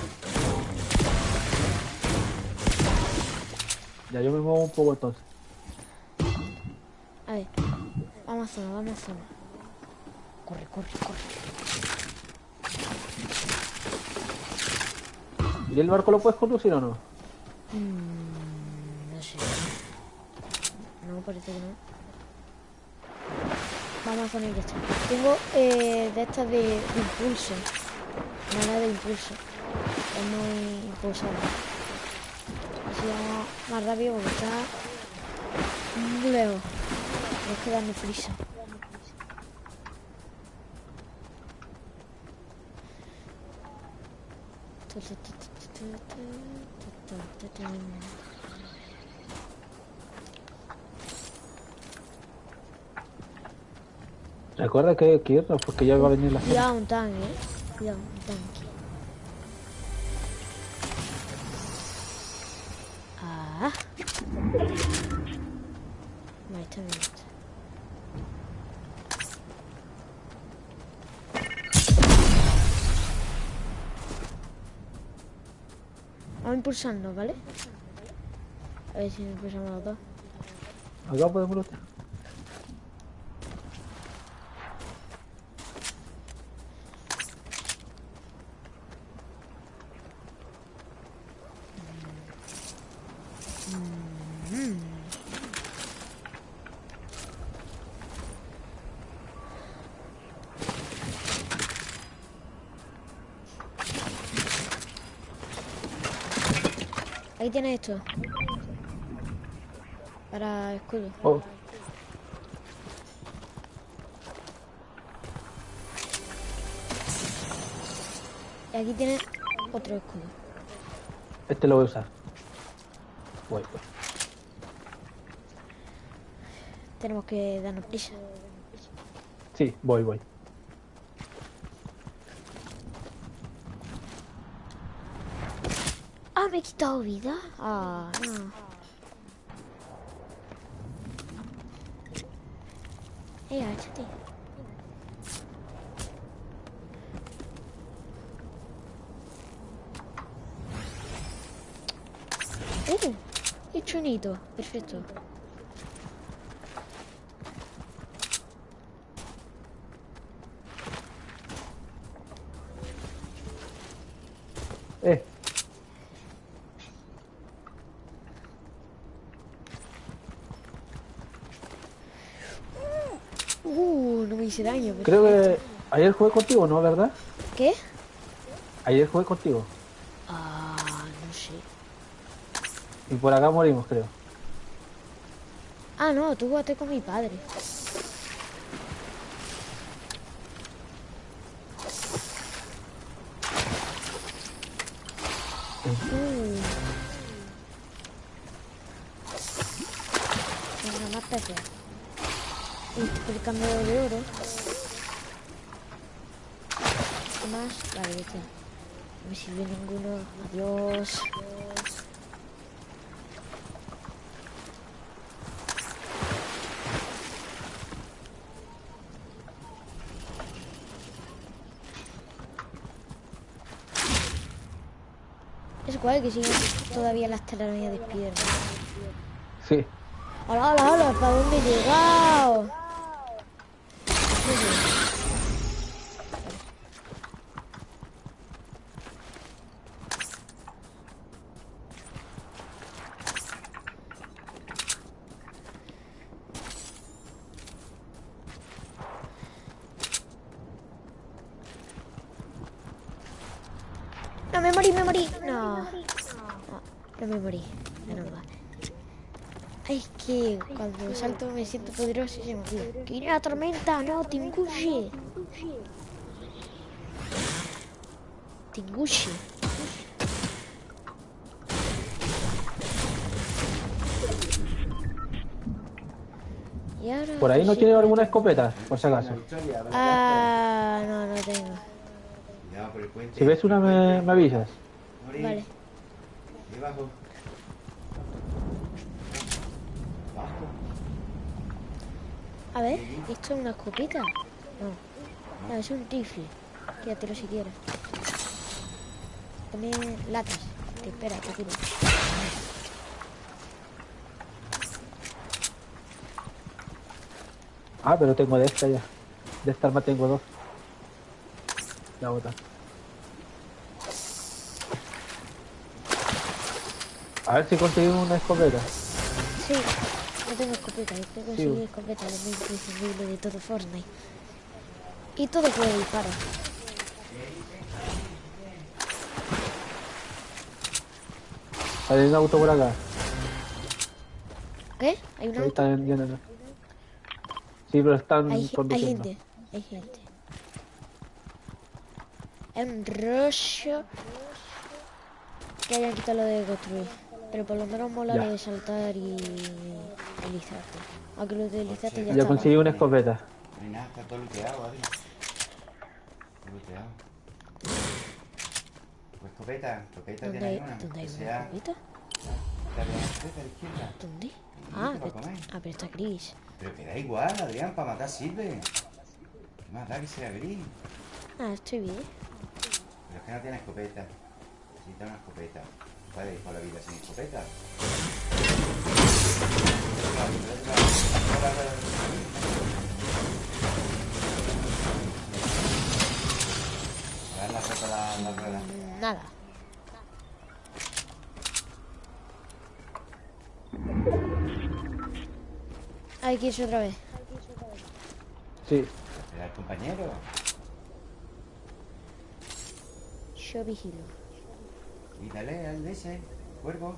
Ya yo me muevo un poco entonces. A ver. Vamos a zona, vamos a zona. Corre, corre, corre. ¿Y el barco lo puedes conducir o no? Mm, no sé. No, parece que no. Vamos a poner esta. Tengo eh, de estas de, de impulso. Nada de impulso. Es muy impulsable. Así vamos más rápido porque está muy lejos. Tienes que darme prisa. Recuerda que hay que irnos porque ya va a venir la gente. Cuidado, un tanque, eh. Cuidado, un tanque. Ah. Vale, está bien. Vamos impulsando, ¿vale? A ver si impulsamos los dos. Acá podemos luchar. Ahí tienes esto. Para escudo. Oh, Y aquí tienes otro escudo. este lo voy a usar. Voy, voy. Tenemos que darnos prisa. Sí, voy, voy. Me he quitado vida. Ah, no. Eh, agáchate. Uh. Perfecto. Eh, Uh, no me hice daño. Creo que ayer jugué contigo, ¿no? ¿Verdad? ¿Qué? Ayer jugué contigo. Ah, no sé. Y por acá morimos, creo. Ah, no, tú jugaste con mi padre. Uh. Venga, más peces. Uy, estoy cambio de oro. más. Vale, ya está. Sirve ninguno. Adiós. Es guay que siguen todavía las telarañas despiertas. Sí. ¡Hola, hola, hola! ¿Para dónde he llegado? No, me morí, me morí. No. No, no me morí. Menos mal. Ay, es que cuando salto me siento poderoso y se me olvida. ¡Que viene la tormenta! ¡No, Tingushi! Tingushi. Y ahora... Por ahí no sí. tiene alguna escopeta, por si acaso. Ah, no, no tengo. Si ves una, me, me avisas. Vale. Debajo. A ver, ¿esto es una escopeta? No. No, es un rifle. Quédatelo si quieres. También latas. Te espera, te tiro. Ah, pero tengo de esta ya. De esta arma tengo dos. La otra. A ver si conseguimos una escopeta. Sí, tengo escopeta. Yo tengo Sí. conseguir escopeta, lo más imprescindible de todo Fortnite. Y todo puede disparar. Hay un auto por acá. ¿Qué? ¿Hay un Ahí auto? están yendo. Sí, pero están Hay, hay gente, hay gente. Es un rollo que hayan quitado lo de construir. Pero por lo menos mola Ya. lo de saltar y Aunque lo de deslizarte ya, está. conseguí una escopeta. No hay nada, está todo looteado, Adri. Todo looteado. Pues escopeta, escopeta ¿Dónde tiene hay, una. ¿dónde hay una escopeta? ¿Dónde? Ah, pero, ah, pero está gris. Pero que da igual, Adrián, para matar sirve. ¿Qué más da que sea gris? Ah, estoy bien. Pero es que no tiene escopeta. Necesita una escopeta. Puede ir por la vida sin escopeta. A ver la rota la, la rueda. Nada. Hay que irse otra vez. Sí. ¿Era el compañero? Yo vigilo. Y dale al de ese, cuervo.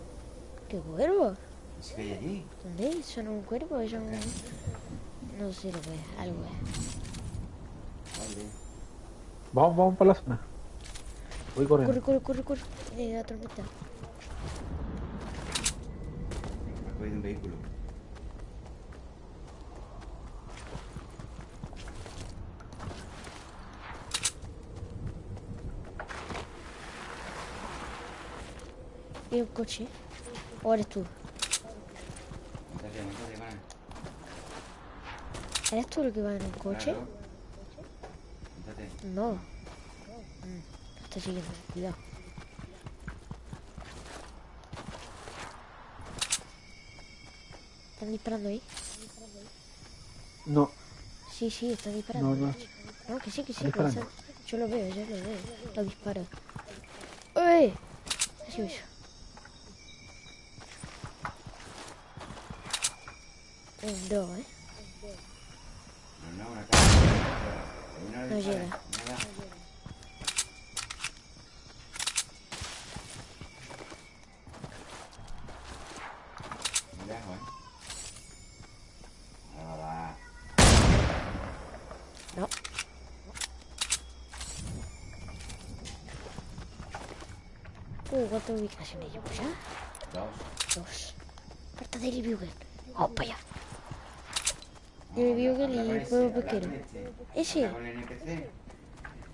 ¿Qué cuervo? Ese que hay allí. ¿Dónde? ¿Eso no es un cuervo? ¿Eso no No sé lo que es. Algo es. Vale. Vamos, vamos para la zona. Voy corriendo. Corre, corre, corre, corre. Eh, la tormenta. Me ha cogido un vehículo. ¿Y un coche? ¿O eres tú? ¿Eres tú el que va en un coche? Claro. Métate. No. Mm, está siguiendo. Cuidado. ¿Están disparando ahí? No, Sí, sí, están disparando. no, no. No, que sí, que sí. ¿Están que Yo lo veo, yo lo veo. Lo disparo. ¡Uy! Así eso. Un dos, ¿eh? No, llega. no. Uh, ¿cuántas ubicaciones llevo ya? Dos. Dos. Falta Bugle. Vamos para allá. Daily Bugle y el juego pesquero. Ese. Habla con el NPC.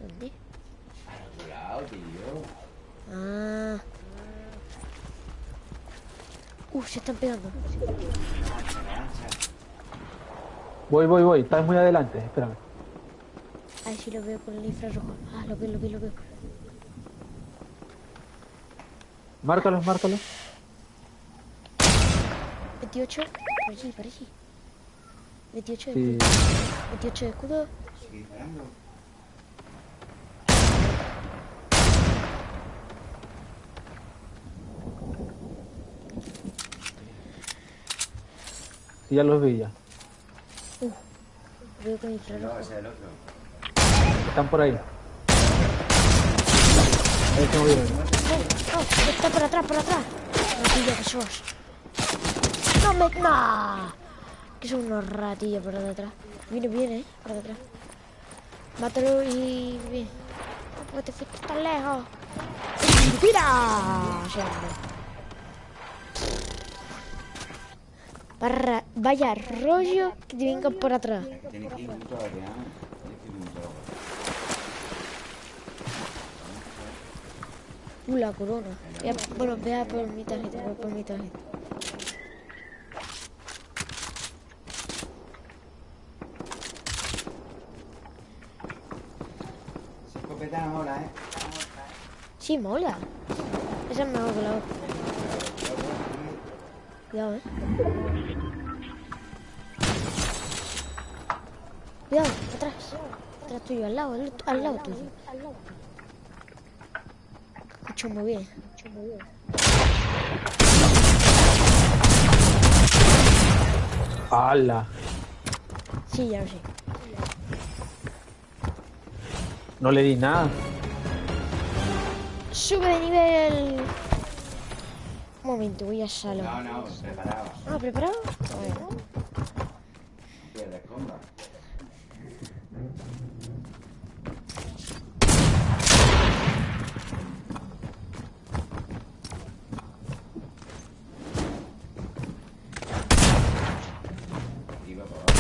¿Dónde? Ah. Uh, se están pegando. Voy, voy, voy. Estás muy adelante. Espérame. Ay, sí lo veo con el infrarrojo. Ah, lo veo, lo veo, lo veo. Márcalos, márcalos. 28. Por allí, por allí. 28 de Sí. escudo. 28 de escudo. Sí, ya los vi ya. Lo veo con infrarrojo. Están por ahí. Ahí se movieron. Oh, oh, está por atrás, por atrás. Ratilla que sos. No me. No. Que son unos ratillos por detrás. Viene bien, eh, por detrás. Mátalo y. Bien. No te fuiste tan lejos. No. Barra- vaya rollo que te vengan por atrás. Tiene que ir mucho a Adrián. Tiene que ir mucho a Uh, la corona. Voy a- bueno, voy a por mi tarjeta, voy por mi tarjeta. Esa escopeta no mola, ¿eh? Sí, mola. Esa es mejor que la otra. Cuidado, eh. Cuidado, atrás. Atrás tuyo, al lado, al, al lado tuyo. Escucho muy bien. ¡Hala! Sí, ya lo sé. No le di nada. Sube de nivel. Un momento, voy a salón. No, no, preparado. Ah, ¿preparado? Bueno. Pierdes comba. Iba por abajo.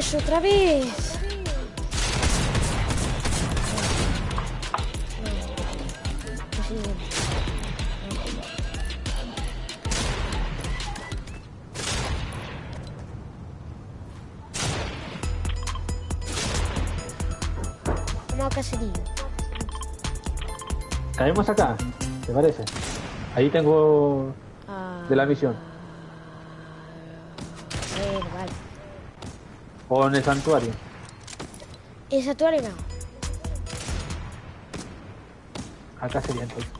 Pues otra vez. Vamos a caserío. Caemos acá. ¿Te parece? Ahí tengo Ah, de la misión. O en el santuario. ¿El santuario no? Acá sería entonces.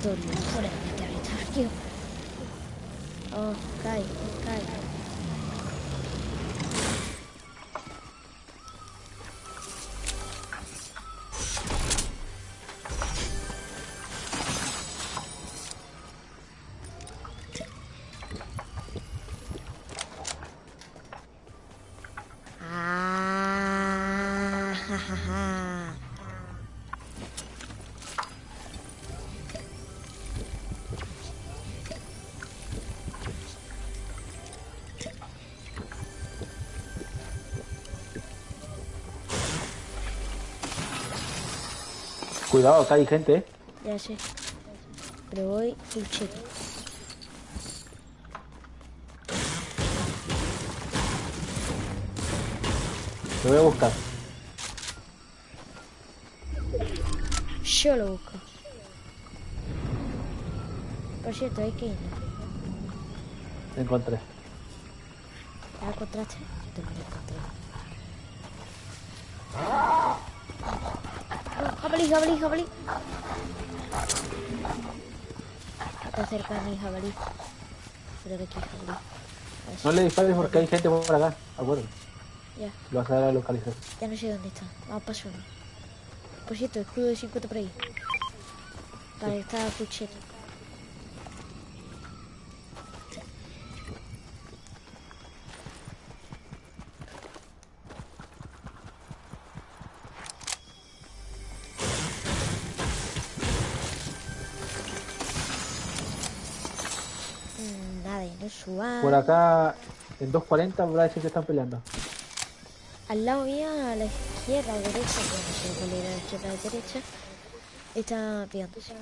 mi territorio, fuera de mi Cuidado, acá hay gente, ¿eh? Ya sé. Pero voy cheto. Te voy a buscar. Yo lo busco. Por cierto, hay que ir. Te encontré. ¿Ya lo encontraste? Yo también lo encontré. No, jabalí, jabalí. Está cerca de mi jabalí. Aquí, No le dispares porque hay gente por acá. Acuérdate. Ya, Lo vas a dar a localizar. ya no sé dónde está. Vamos para uno. Por cierto, escudo de 50 por ahí. Está full cheto. 40 va a decir que están peleando. Al lado mío, a la izquierda o derecha, no sé cuál era la izquierda o derecha, está peleándose.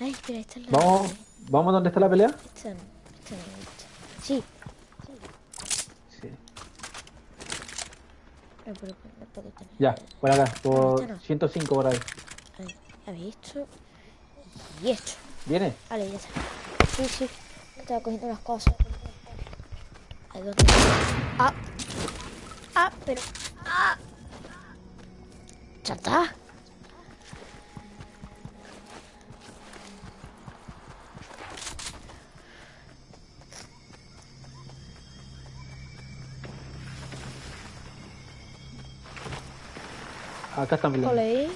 Ay, espera, está la ¿Vamos, pelea. ¿Vamos donde está la pelea? Está, está, sí. Sí. Ah, ya, por acá, por 105 por ahí. ahí. A ver, esto y esto. ¿Viene? Vale, ya está. Sí, sí, estaba cogiendo las cosas. A ver, ¿dónde? Ah, ah, pero... Ah. Está. Acá están peleando. Ole.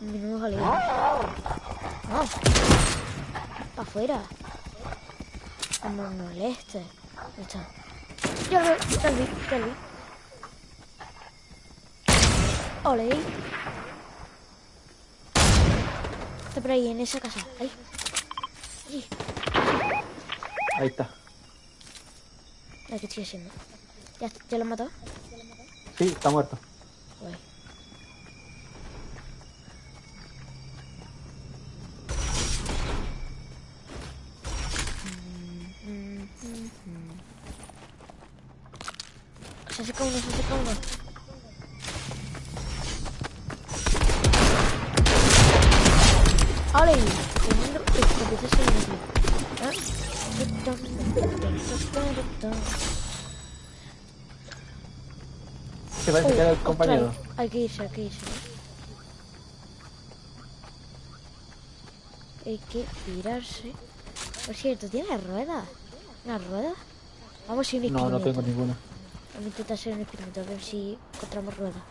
Menudo jaleo. No. Pa' afuera. No me moleste. Ahí está. Ya lo ya lo vi, ya lo vi. Ole. Está por ahí, en esa casa. Ahí. Allí. Ahí está. ¿Qué estoy haciendo? ¿Ya, ya lo han matado? Sí, está muerto. Guay. Se acerca uno. ¡Ale! Tremendo escopetazo de. ¿Ah? Se parece que era el compañero. Hay que irse, hay que irse. Hay que pirarse. Por cierto, ¿tiene ruedas? ¿Una rueda? Vamos a ir No, no tengo ninguna. Vamos a intentar hacer un experimento, a ver si encontramos ruedas.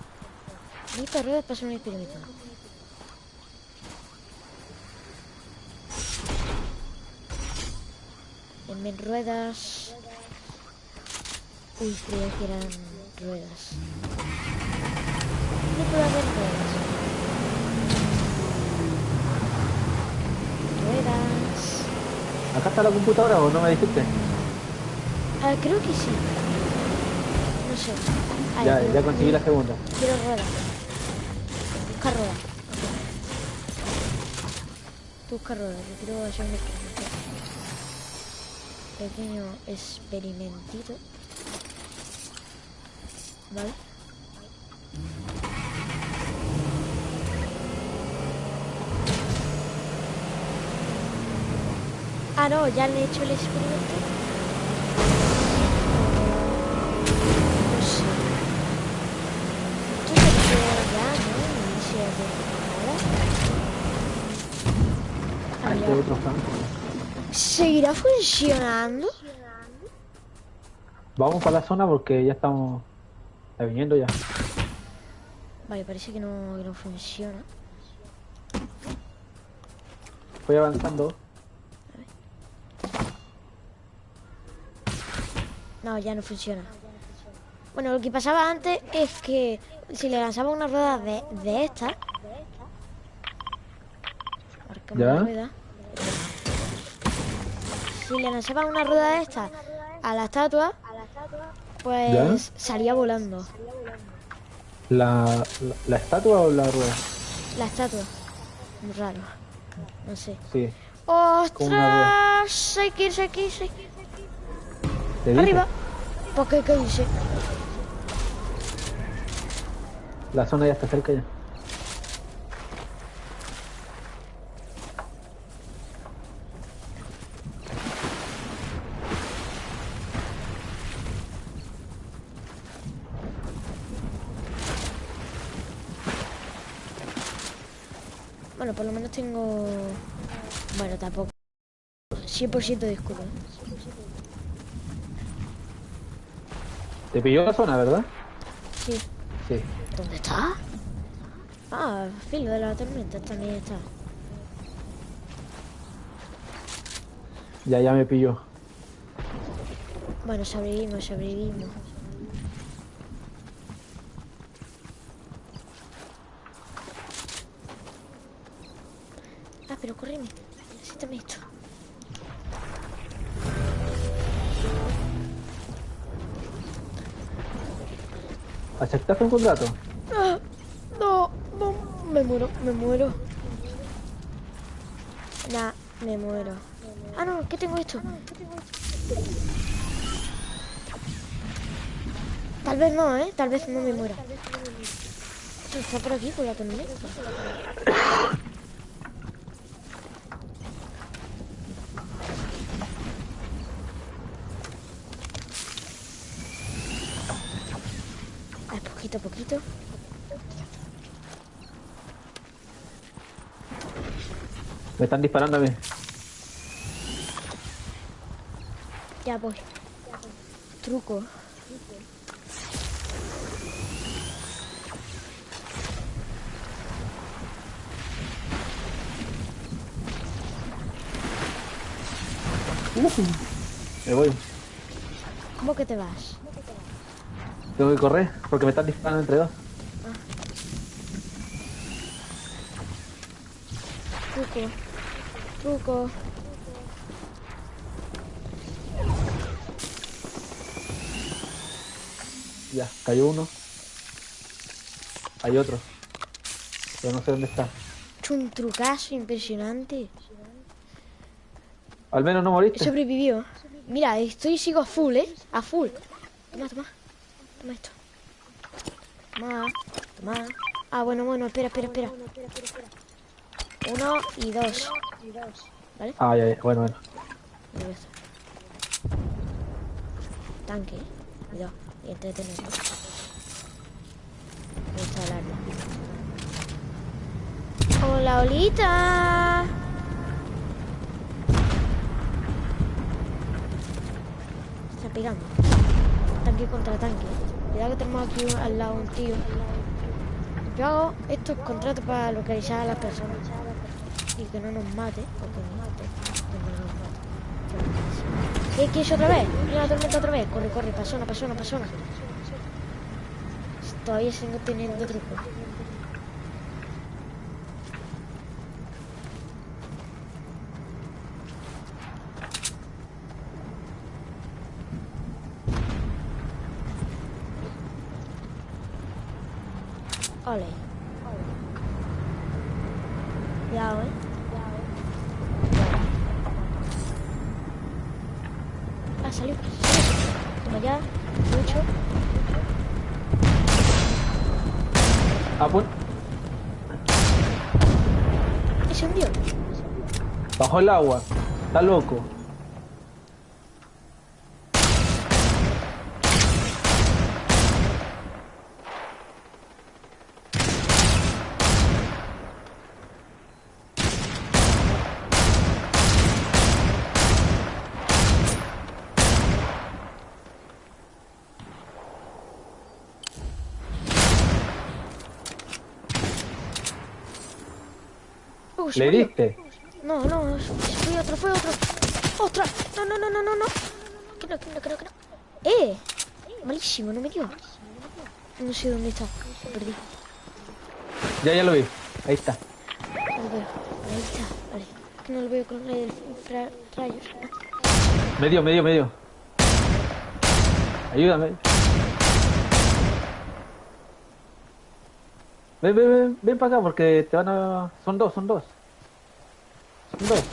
Necesito ruedas para hacer un experimento. Denme ruedas. Uy, creía que eran ruedas. No puedo haber ruedas. Ruedas. ¿Acá está la computadora o no me dijiste? Ah, creo que sí. No sé. Ah, Ya, ya conseguí la segunda. Quiero ruedas. Busca ruedas. Tú busca ruedas. Yo quiero hacer un experimento. Pequeño experimentito. ¿Vale? Ah, no, ya le he hecho el experimento. No sé. Esto se queda ya, ¿no? Inicia de ahora. Hay ya. otro flanco. ¿Seguirá funcionando? Vamos para la zona porque ya estamos está viniendo ya. Vale, parece que no, que no funciona. Voy avanzando. No, ya no funciona. Bueno, lo que pasaba antes es que si le lanzaba una rueda de, de. Cambio la rueda. Si le lanzaba una rueda de esta a la estatua, pues salía volando. ¿La, la, estatua o la rueda? La estatua. Muy raro. No sé. Sí. ¡Ostras! Hay que irse, hay que irse. Arriba. ¿Por qué? ¿Qué dice? La zona ya está cerca ya. Bueno, por lo menos tengo... Bueno, tampoco. 100% de escudo. Te pilló la zona, ¿verdad? Sí. Sí. ¿Dónde está? Ah, filo de la tormenta también está. Ya, ya me pilló. Bueno, sobrevivimos, sobrevivimos. ¿Aceptaste un contrato? Ah, no, no, me muero, me muero. Nah, me muero. Ah, no, ¿qué tengo esto? Tal vez no, ¿eh? Tal vez no me muera. Esto está por aquí con la tormenta. poquito a poquito. Me están disparando a mí. Ya voy. Truco. me voy. ¿Cómo que te vas? Tengo que correr porque me están disparando entre dos. Truco. Truco. Ya, cayó uno. Hay otro. Pero no sé dónde está. Un trucazo impresionante. Al menos no moriste. Sobrevivió. Mira, estoy sigo a full, ¿eh? A full. Toma, toma. Toma esto. Toma, toma. Ah, bueno, bueno, espera, espera, espera. Uno y dos. ¿Vale? Ah, ya, ya. Bueno, bueno. Tanque. Cuidado. Y entretenerlo. ¡Hola, Olita! Está pegando tanque contra tanque. Cuidado que tenemos aquí al lado un tío. Yo hago estos contratos para localizar a las personas. Y que no nos mate. O que nos mate. Que no nos mate. ¿Qué quieres otra vez? Mira la tormenta otra vez. Corre, corre. Pasona, pasona, pasona. Todavía sigo teniendo truco. Ole. Cuidado, eh. Ah, salió. Toma ya. Mucho. Ah, pues. Se hundió. Bajo el agua. Está loco. ¿Le diste? No, no, fue otro, fue otro. ¡Ostras! No, no, no, no, no, no. Que no, que no, que no, que no. ¡Eh! Malísimo, no me dio. No sé dónde está. Lo perdí. Ya, ya lo vi. Ahí está. A ver. Ahí está, vale. Que no lo veo con el rayos. Medio, medio, medio. Ayúdame. Ven, ven, ven, ven para acá porque te van a... Son dos, son dos. Dos.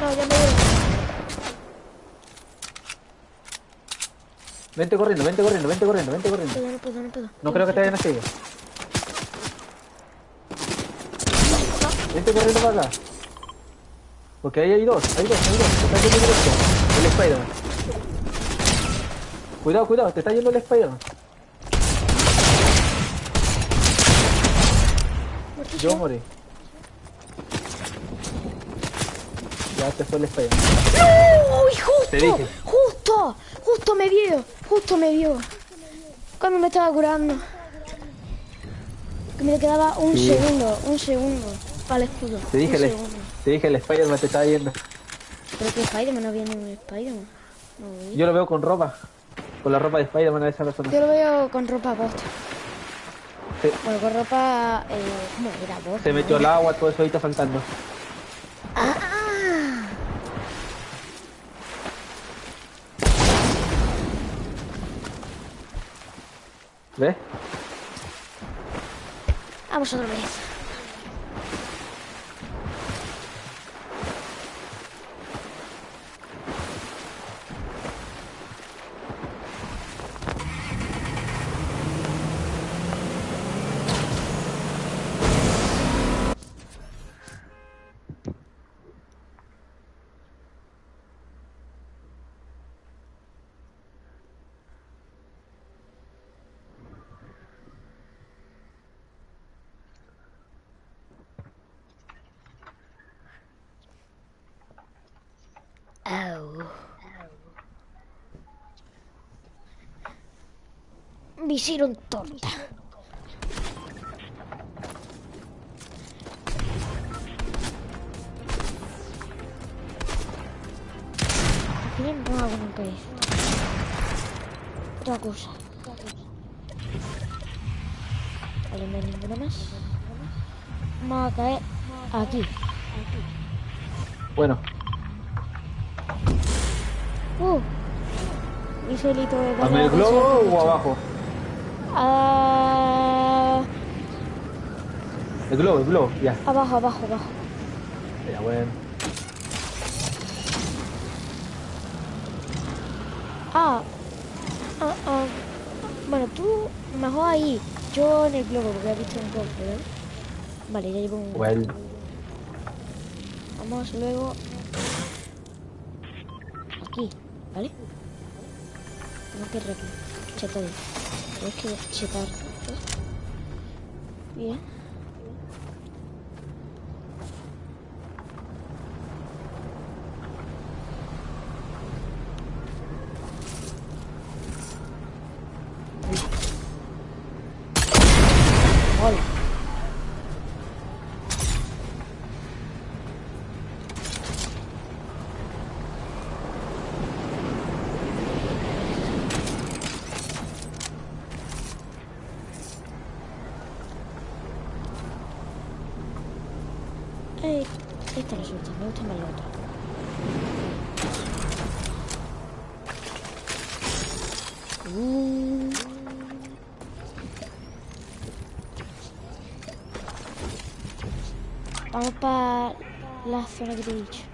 No, ya me veo. Vente corriendo, vente corriendo, vente corriendo, vente corriendo. No puedo, no puedo, no puedo. No creo que te hayan seguido. Vente corriendo para acá. Porque ahí hay dos, hay dos, hay dos. Te está yendo directo. El Spider-Man. Cuidado, cuidado, te está yendo el Spider-Man. Yo morí. Ya te fue el. ¡Uy, justo! Te dije. ¡Justo! ¡Justo me vio! ¡Justo me vio! Cuando me estaba curando. Que me quedaba un Sí. segundo, un segundo para el escudo. Te dije, un el, segundo. te dije el Spider-Man te estaba yendo. Pero que Spider-Man no había ningún Spider-Man. No. Yo lo veo con ropa. Con la ropa de Spider-Man a esa persona. Yo lo veo con ropa posta. Sí. Bueno, con ropa... Eh, ¿Cómo era? Bosta, Se metió ¿no? al agua, todo eso ahí está saltando. Ah, ¿Ves? Vamos otra vez. Me hicieron torta. Al final no hago nunca eso. Otra cosa. Vale, no hay ninguna más. Vamos a caer aquí. Bueno, Uh. Mi solito de ¿dame el globo o abajo? Ah, El globo, el globo, ya. abajo, abajo, abajo. Ya, bueno. Ah, ah, ah. Bueno, tú mejor ahí. Yo en el globo, porque he visto un globo, ¿verdad? Vale, ya llevo un. Bueno. Vamos luego. Aquí, ¿vale? Tengo que re- chetar. Tengo que chetar. 40 Beach.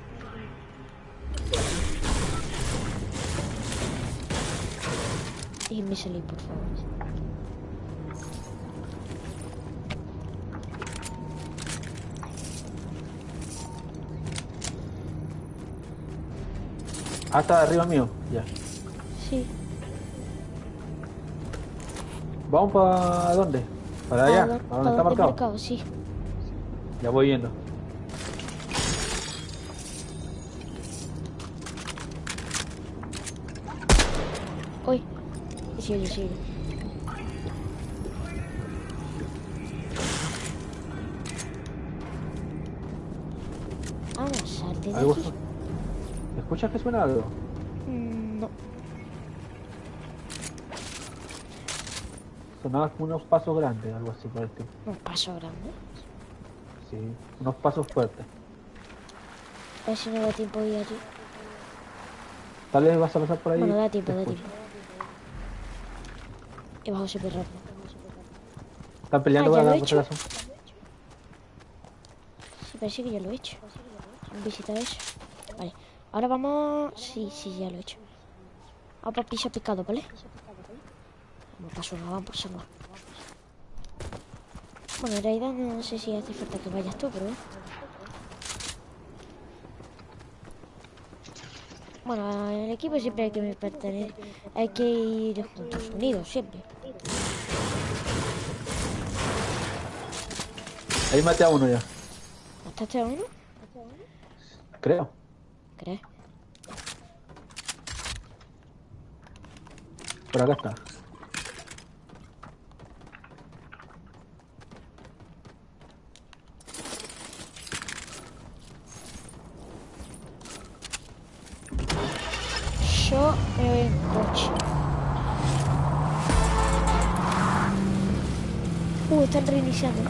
Déjenme salir, por favor. Ah, está arriba mío, ya. Sí. ¿Vamos para dónde? ¿Para ah, allá? ¿Para donde está marcado? Sí. Ya voy yendo. Sí, sí. Vamos, salte de ¿Algo aquí. su- ¿Escuchas que suena algo? Mm, No. Sonaba como unos pasos grandes, algo así por el estilo. Un paso grande. Sí, unos pasos fuertes. A ver si no da tiempo de ir allí. Tal vez vas a pasar por ahí. Bueno, da tiempo, da tiempo. He bajado súper rápido. Están peleando Ah, lo la he. Sí, parece que ya lo he hecho. Visitar eso. Vale. Ahora vamos... Sí, sí, ya lo he hecho. Vamos para piso picado, ¿vale? Vamos para surra, vamos por. Bueno, en realidad no sé si hace falta que vayas tú, pero... Bueno, el equipo siempre hay que pertenecer. Hay que ir juntos, unidos, siempre. Ahí maté a uno ya, ¿Mataste a uno? creo. ¿Crees? Por acá está. En coche. Uh, están reiniciando.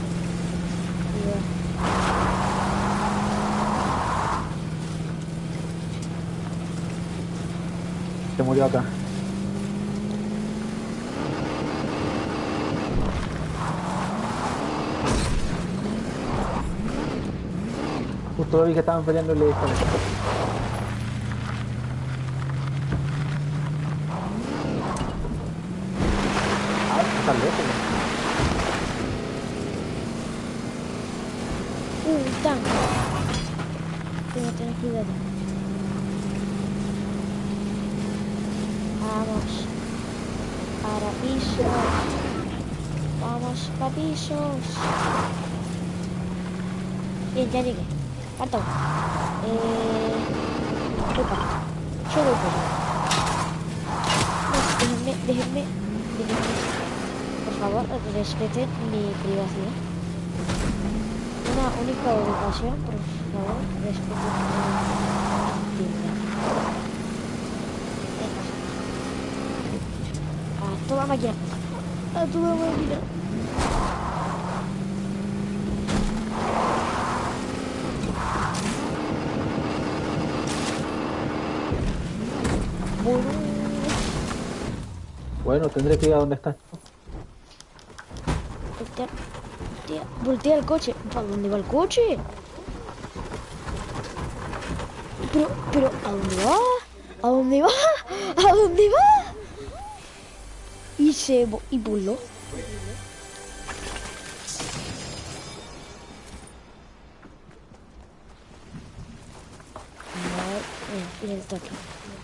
Se murió acá. Justo vi que estaban peleando y está lejos. Uh, un tanque. Tengo que tener cuidado. Vamos. Para pisos. Vamos para pisos. Bien, ya llegué. Uno. Eh... Para acá. Yo voy déjenme, déjenme, déjenme. Por favor, respeten mi privacidad. Una única ubicación, por favor, respeten mi privacidad. A toda máquina. A toda máquina. Bueno, tendré que ir a donde está. voltea, voltea, el coche. ¿Para dónde va el coche? Pero, pero, ¿a dónde va? ¿A dónde va? ¿A dónde va? Y se y. Vale, mira, el tanque.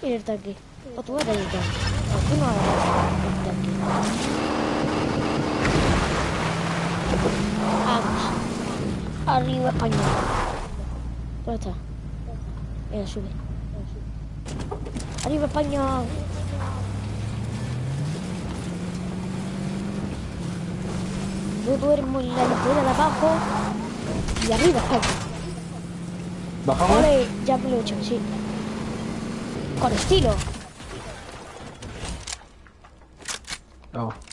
Mira el tanque. O tú el tanque. O tú no el tanque. Vamos. Arriba España. ¿Dónde está? Venga, sube. Arriba España. Yo duermo en la litera de abajo. Y arriba España. ¿Bajamos? Ole, ya me lo he hecho, sí. Con estilo. No.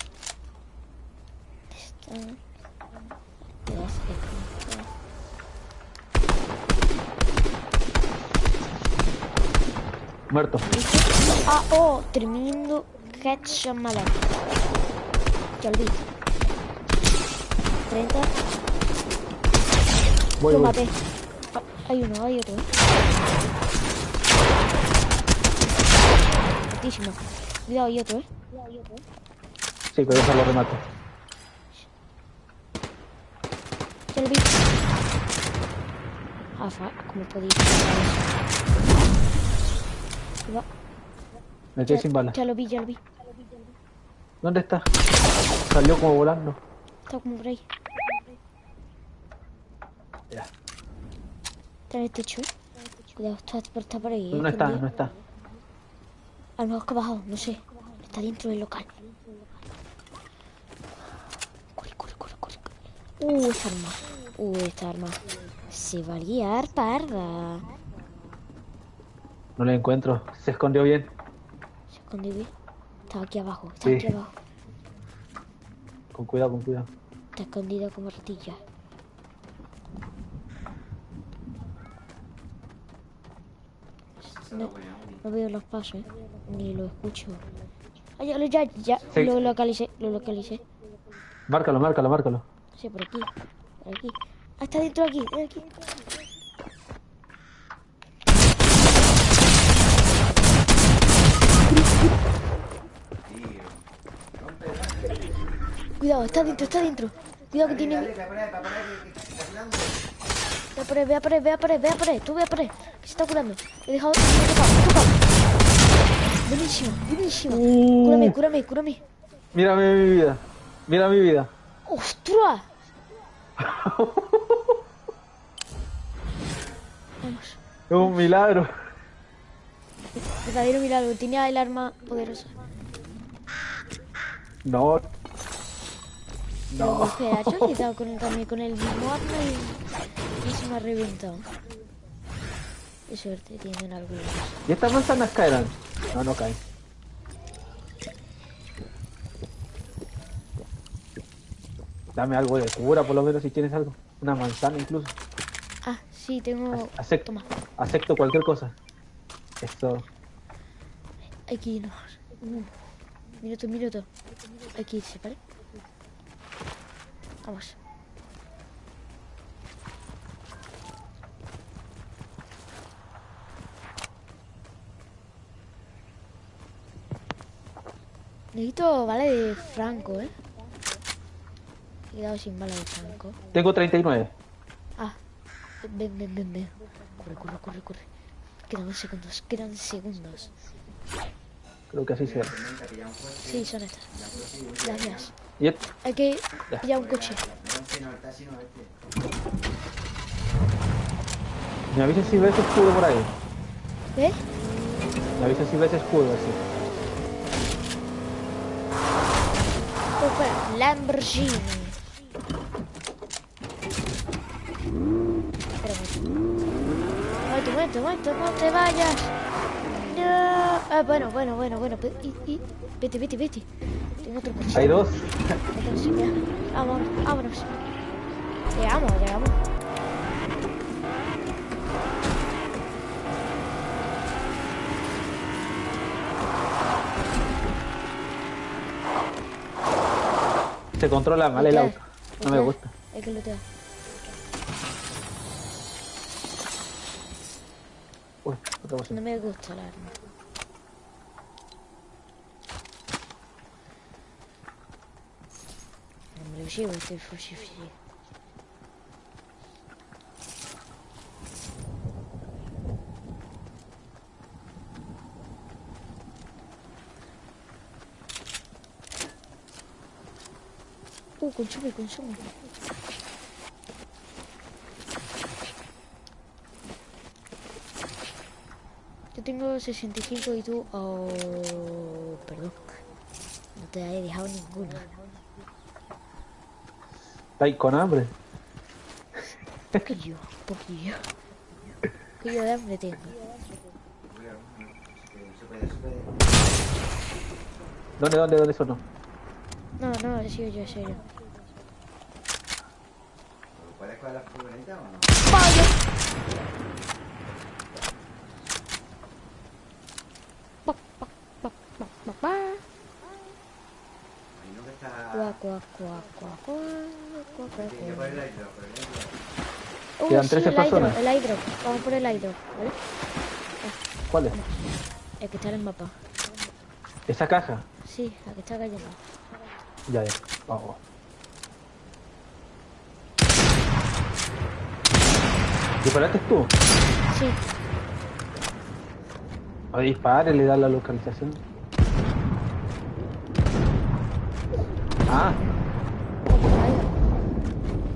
Ah, oh, tremendo headshot mala. Ya olvidé. 30. Voy, lo voy. maté. Ah, hay uno, hay otro. Altísimo. Cuidado, hay otro, eh. Sí, pero eso lo remato. Ya lo vi. Ah, fa, ¿cómo podéis eso? Cuidado. Me quedé sin balas. Ya lo vi, ya lo vi. ¿Dónde está? Salió como volando. Está como por ahí. Ya. Está en el techo. Cuidado, está por, está por ahí. No está, escondido. no está. A lo mejor que ha bajado, no sé. Está dentro del local. Corre, corre, corre, corre. Uh, esta arma. Uh, esta arma. Se va a liar parda. No la encuentro. Se escondió bien. Se escondió bien. Estaba aquí abajo. Estaba sí. aquí abajo. Con cuidado, con cuidado. Está escondido como ratilla. No, veo los pasos, eh, ni lo escucho. Ya, ya, ya lo localicé, lo localicé. Márcalo, márcalo, márcalo. Sí, por aquí, por aquí. Ah, está dentro de aquí, de aquí. Cuidado, está dentro, está dentro. Cuidado que tiene... Ve a por él, ve a por él, ve a por él, ve a por él. Tú ve a por él. Que se está curando. He dejado... Me he tocado, me he tocado. Buenísimo, buenísimo. Cúrame, cúrame, cúrame. Mira mi vida. Mira mi vida. ¡Ostras! Vamos. Es un milagro. Verdadero milagro. Tenía el arma poderosa. No. No. ha hecho, he dado con, también con el mismo arma y, y se me ha reventado. Qué suerte tienen algunos. ¿Y estas manzanas caerán? No, no caen. Dame algo de cura, por lo menos, si tienes algo. Una manzana incluso. Ah, sí, tengo... Acepto, Toma, acepto cualquier cosa. Esto. hay que irnos. Un minuto, un minuto. Hay que irse, ¿vale? Vamos. Necesito bala de Franco, ¿eh? He quedado sin bala de Franco. Tengo 39. Ah, ven, ven, ven, ven. Corre, corre, corre, corre. Quedan segundos, quedan segundos. Creo que así será. Sí, son estas. Gracias. Y et- Hay que pillar un coche. me avisas si ves escudo por ahí. ¿Eh? Me avisas si ves escudo así. Opa, Lamborghini. Espera un. Momento, momento, momento, no te vayas. Ah, bueno, bueno, bueno, bueno. pe- Y, y, vete, vete, vete. Tengo otro coche. Hay dos. Coche, ya. Vámonos, vámonos. Llegamos, llegamos. Se controla mal el auto. No me gusta. Hay que lootear. Uy. No me gusta el arma. No me lo llevo este fusil. Uh, consume, consume. Yo tengo 65 y tú... Oh, perdón. No te he dejado ninguna. Está ahí con hambre. Poquillo, poquillo. Poquillo de hambre tengo. ¿Dónde, dónde, dónde sonó? No, no, he sido yo, he sido yo. ¿Puedes coger la furgoneta o no? Pa, pa, pa, pa, pa, pa. Hay uno que está... Cuá, cuá, cuá, cuá, cuá, cuá, cuá, Tiene que cuá. poner el hidro, por el hidro. Uy, Quedan sí, 13 el hidro, personas. el hidro. Vamos por el hidro, ¿vale? ¿Cuál es? El que está en el mapa. Esa caja. Sí, la que está cayendo. Ya, ya. Vamos. ¿Disparaste tú? Sí, A dispare, le da la localización. Ah,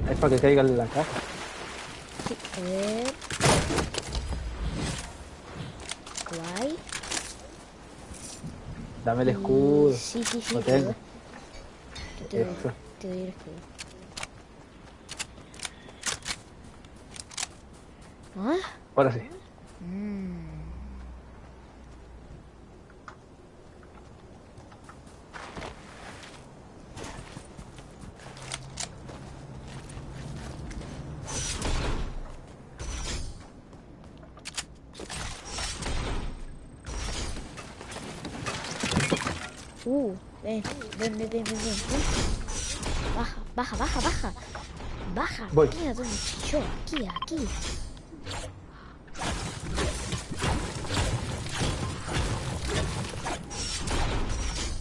es para que caiga en la caja. Sí, a ver. Guay. Dame el escudo. Sí, sí, sí. Lo te doy. tengo. Te doy, Eso. te doy el escudo. ¿Ah? Ahora sí. Mm. Uh, ven, ven, ven, ven, ven, Baja, baja, baja, baja. Baja. Voy. Mira dónde estoy yo. Aquí, aquí.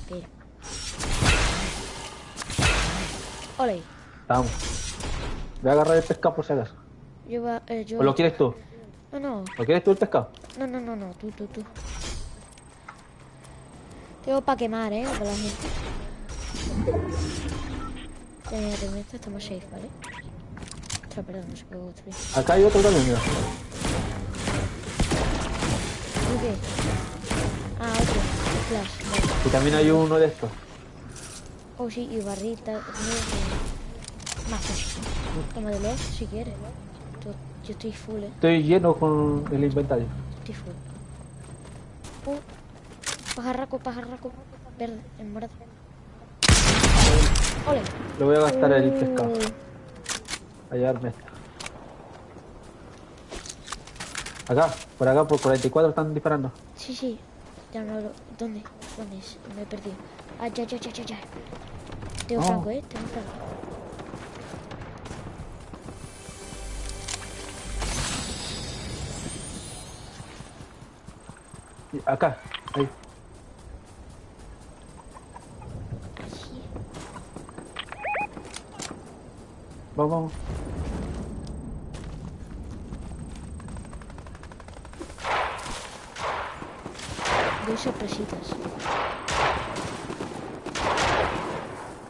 Espera. Ole. Vamos. Voy a agarrar el pescado por si acaso. Yo, va- eh, yo... ¿O lo quieres tú? No, no, ¿Lo quieres tú el pescado? no, no, no, no, tú, tú, tú. Tengo para quemar, eh, para la gente. Ya, te meto, estamos safe, ¿vale? Ostras, perdón, no se puede construir. Acá hay otro también, mira. Ah, otro. Flash, vale. Y también hay uno de estos. Oh, sí, y barrita. Más cositas. Tómatelo si quieres. Yo, yo estoy full, eh. Estoy lleno con el inventario. Estoy full. Oh, pajarraco, pajarraco. Verde, en morado. Ole. Le voy a gastar el pescado. A llevarme esto. Acá, por acá, por 44 están disparando. Sí, sí. Ya no lo. ¿Dónde? ¿Dónde es? Me he perdido. Ah, ya, ya, ya, ya, ya. Tengo Oh. franco, eh. Tengo franco. Acá, ahí. Vamos, vamos. Doy sorpresitas.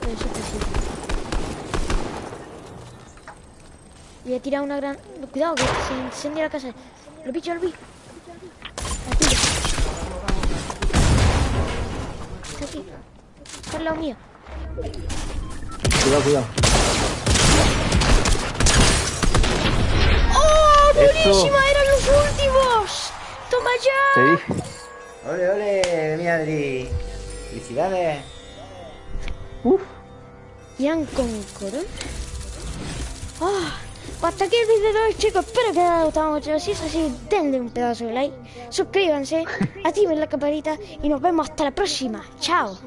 Doy sorpresitas. Voy a tirar una gran... Cuidado, que se incendia la casa. Lo pillo, lo. Lo pillo. Está aquí. Está al lado mío. Cuidado, cuidado. ¡Oh! ¡Eran los últimos! ¡Toma ya! Te dije. ¡Ole, ole, mi Adri! ¡Felicidades! Uf. Ian Concord. Ah, hasta aquí el vídeo de hoy, chicos. Espero que les haya gustado mucho. Si es así, denle un pedazo de like. Suscríbanse, activen la campanita y nos vemos hasta la próxima. Chao.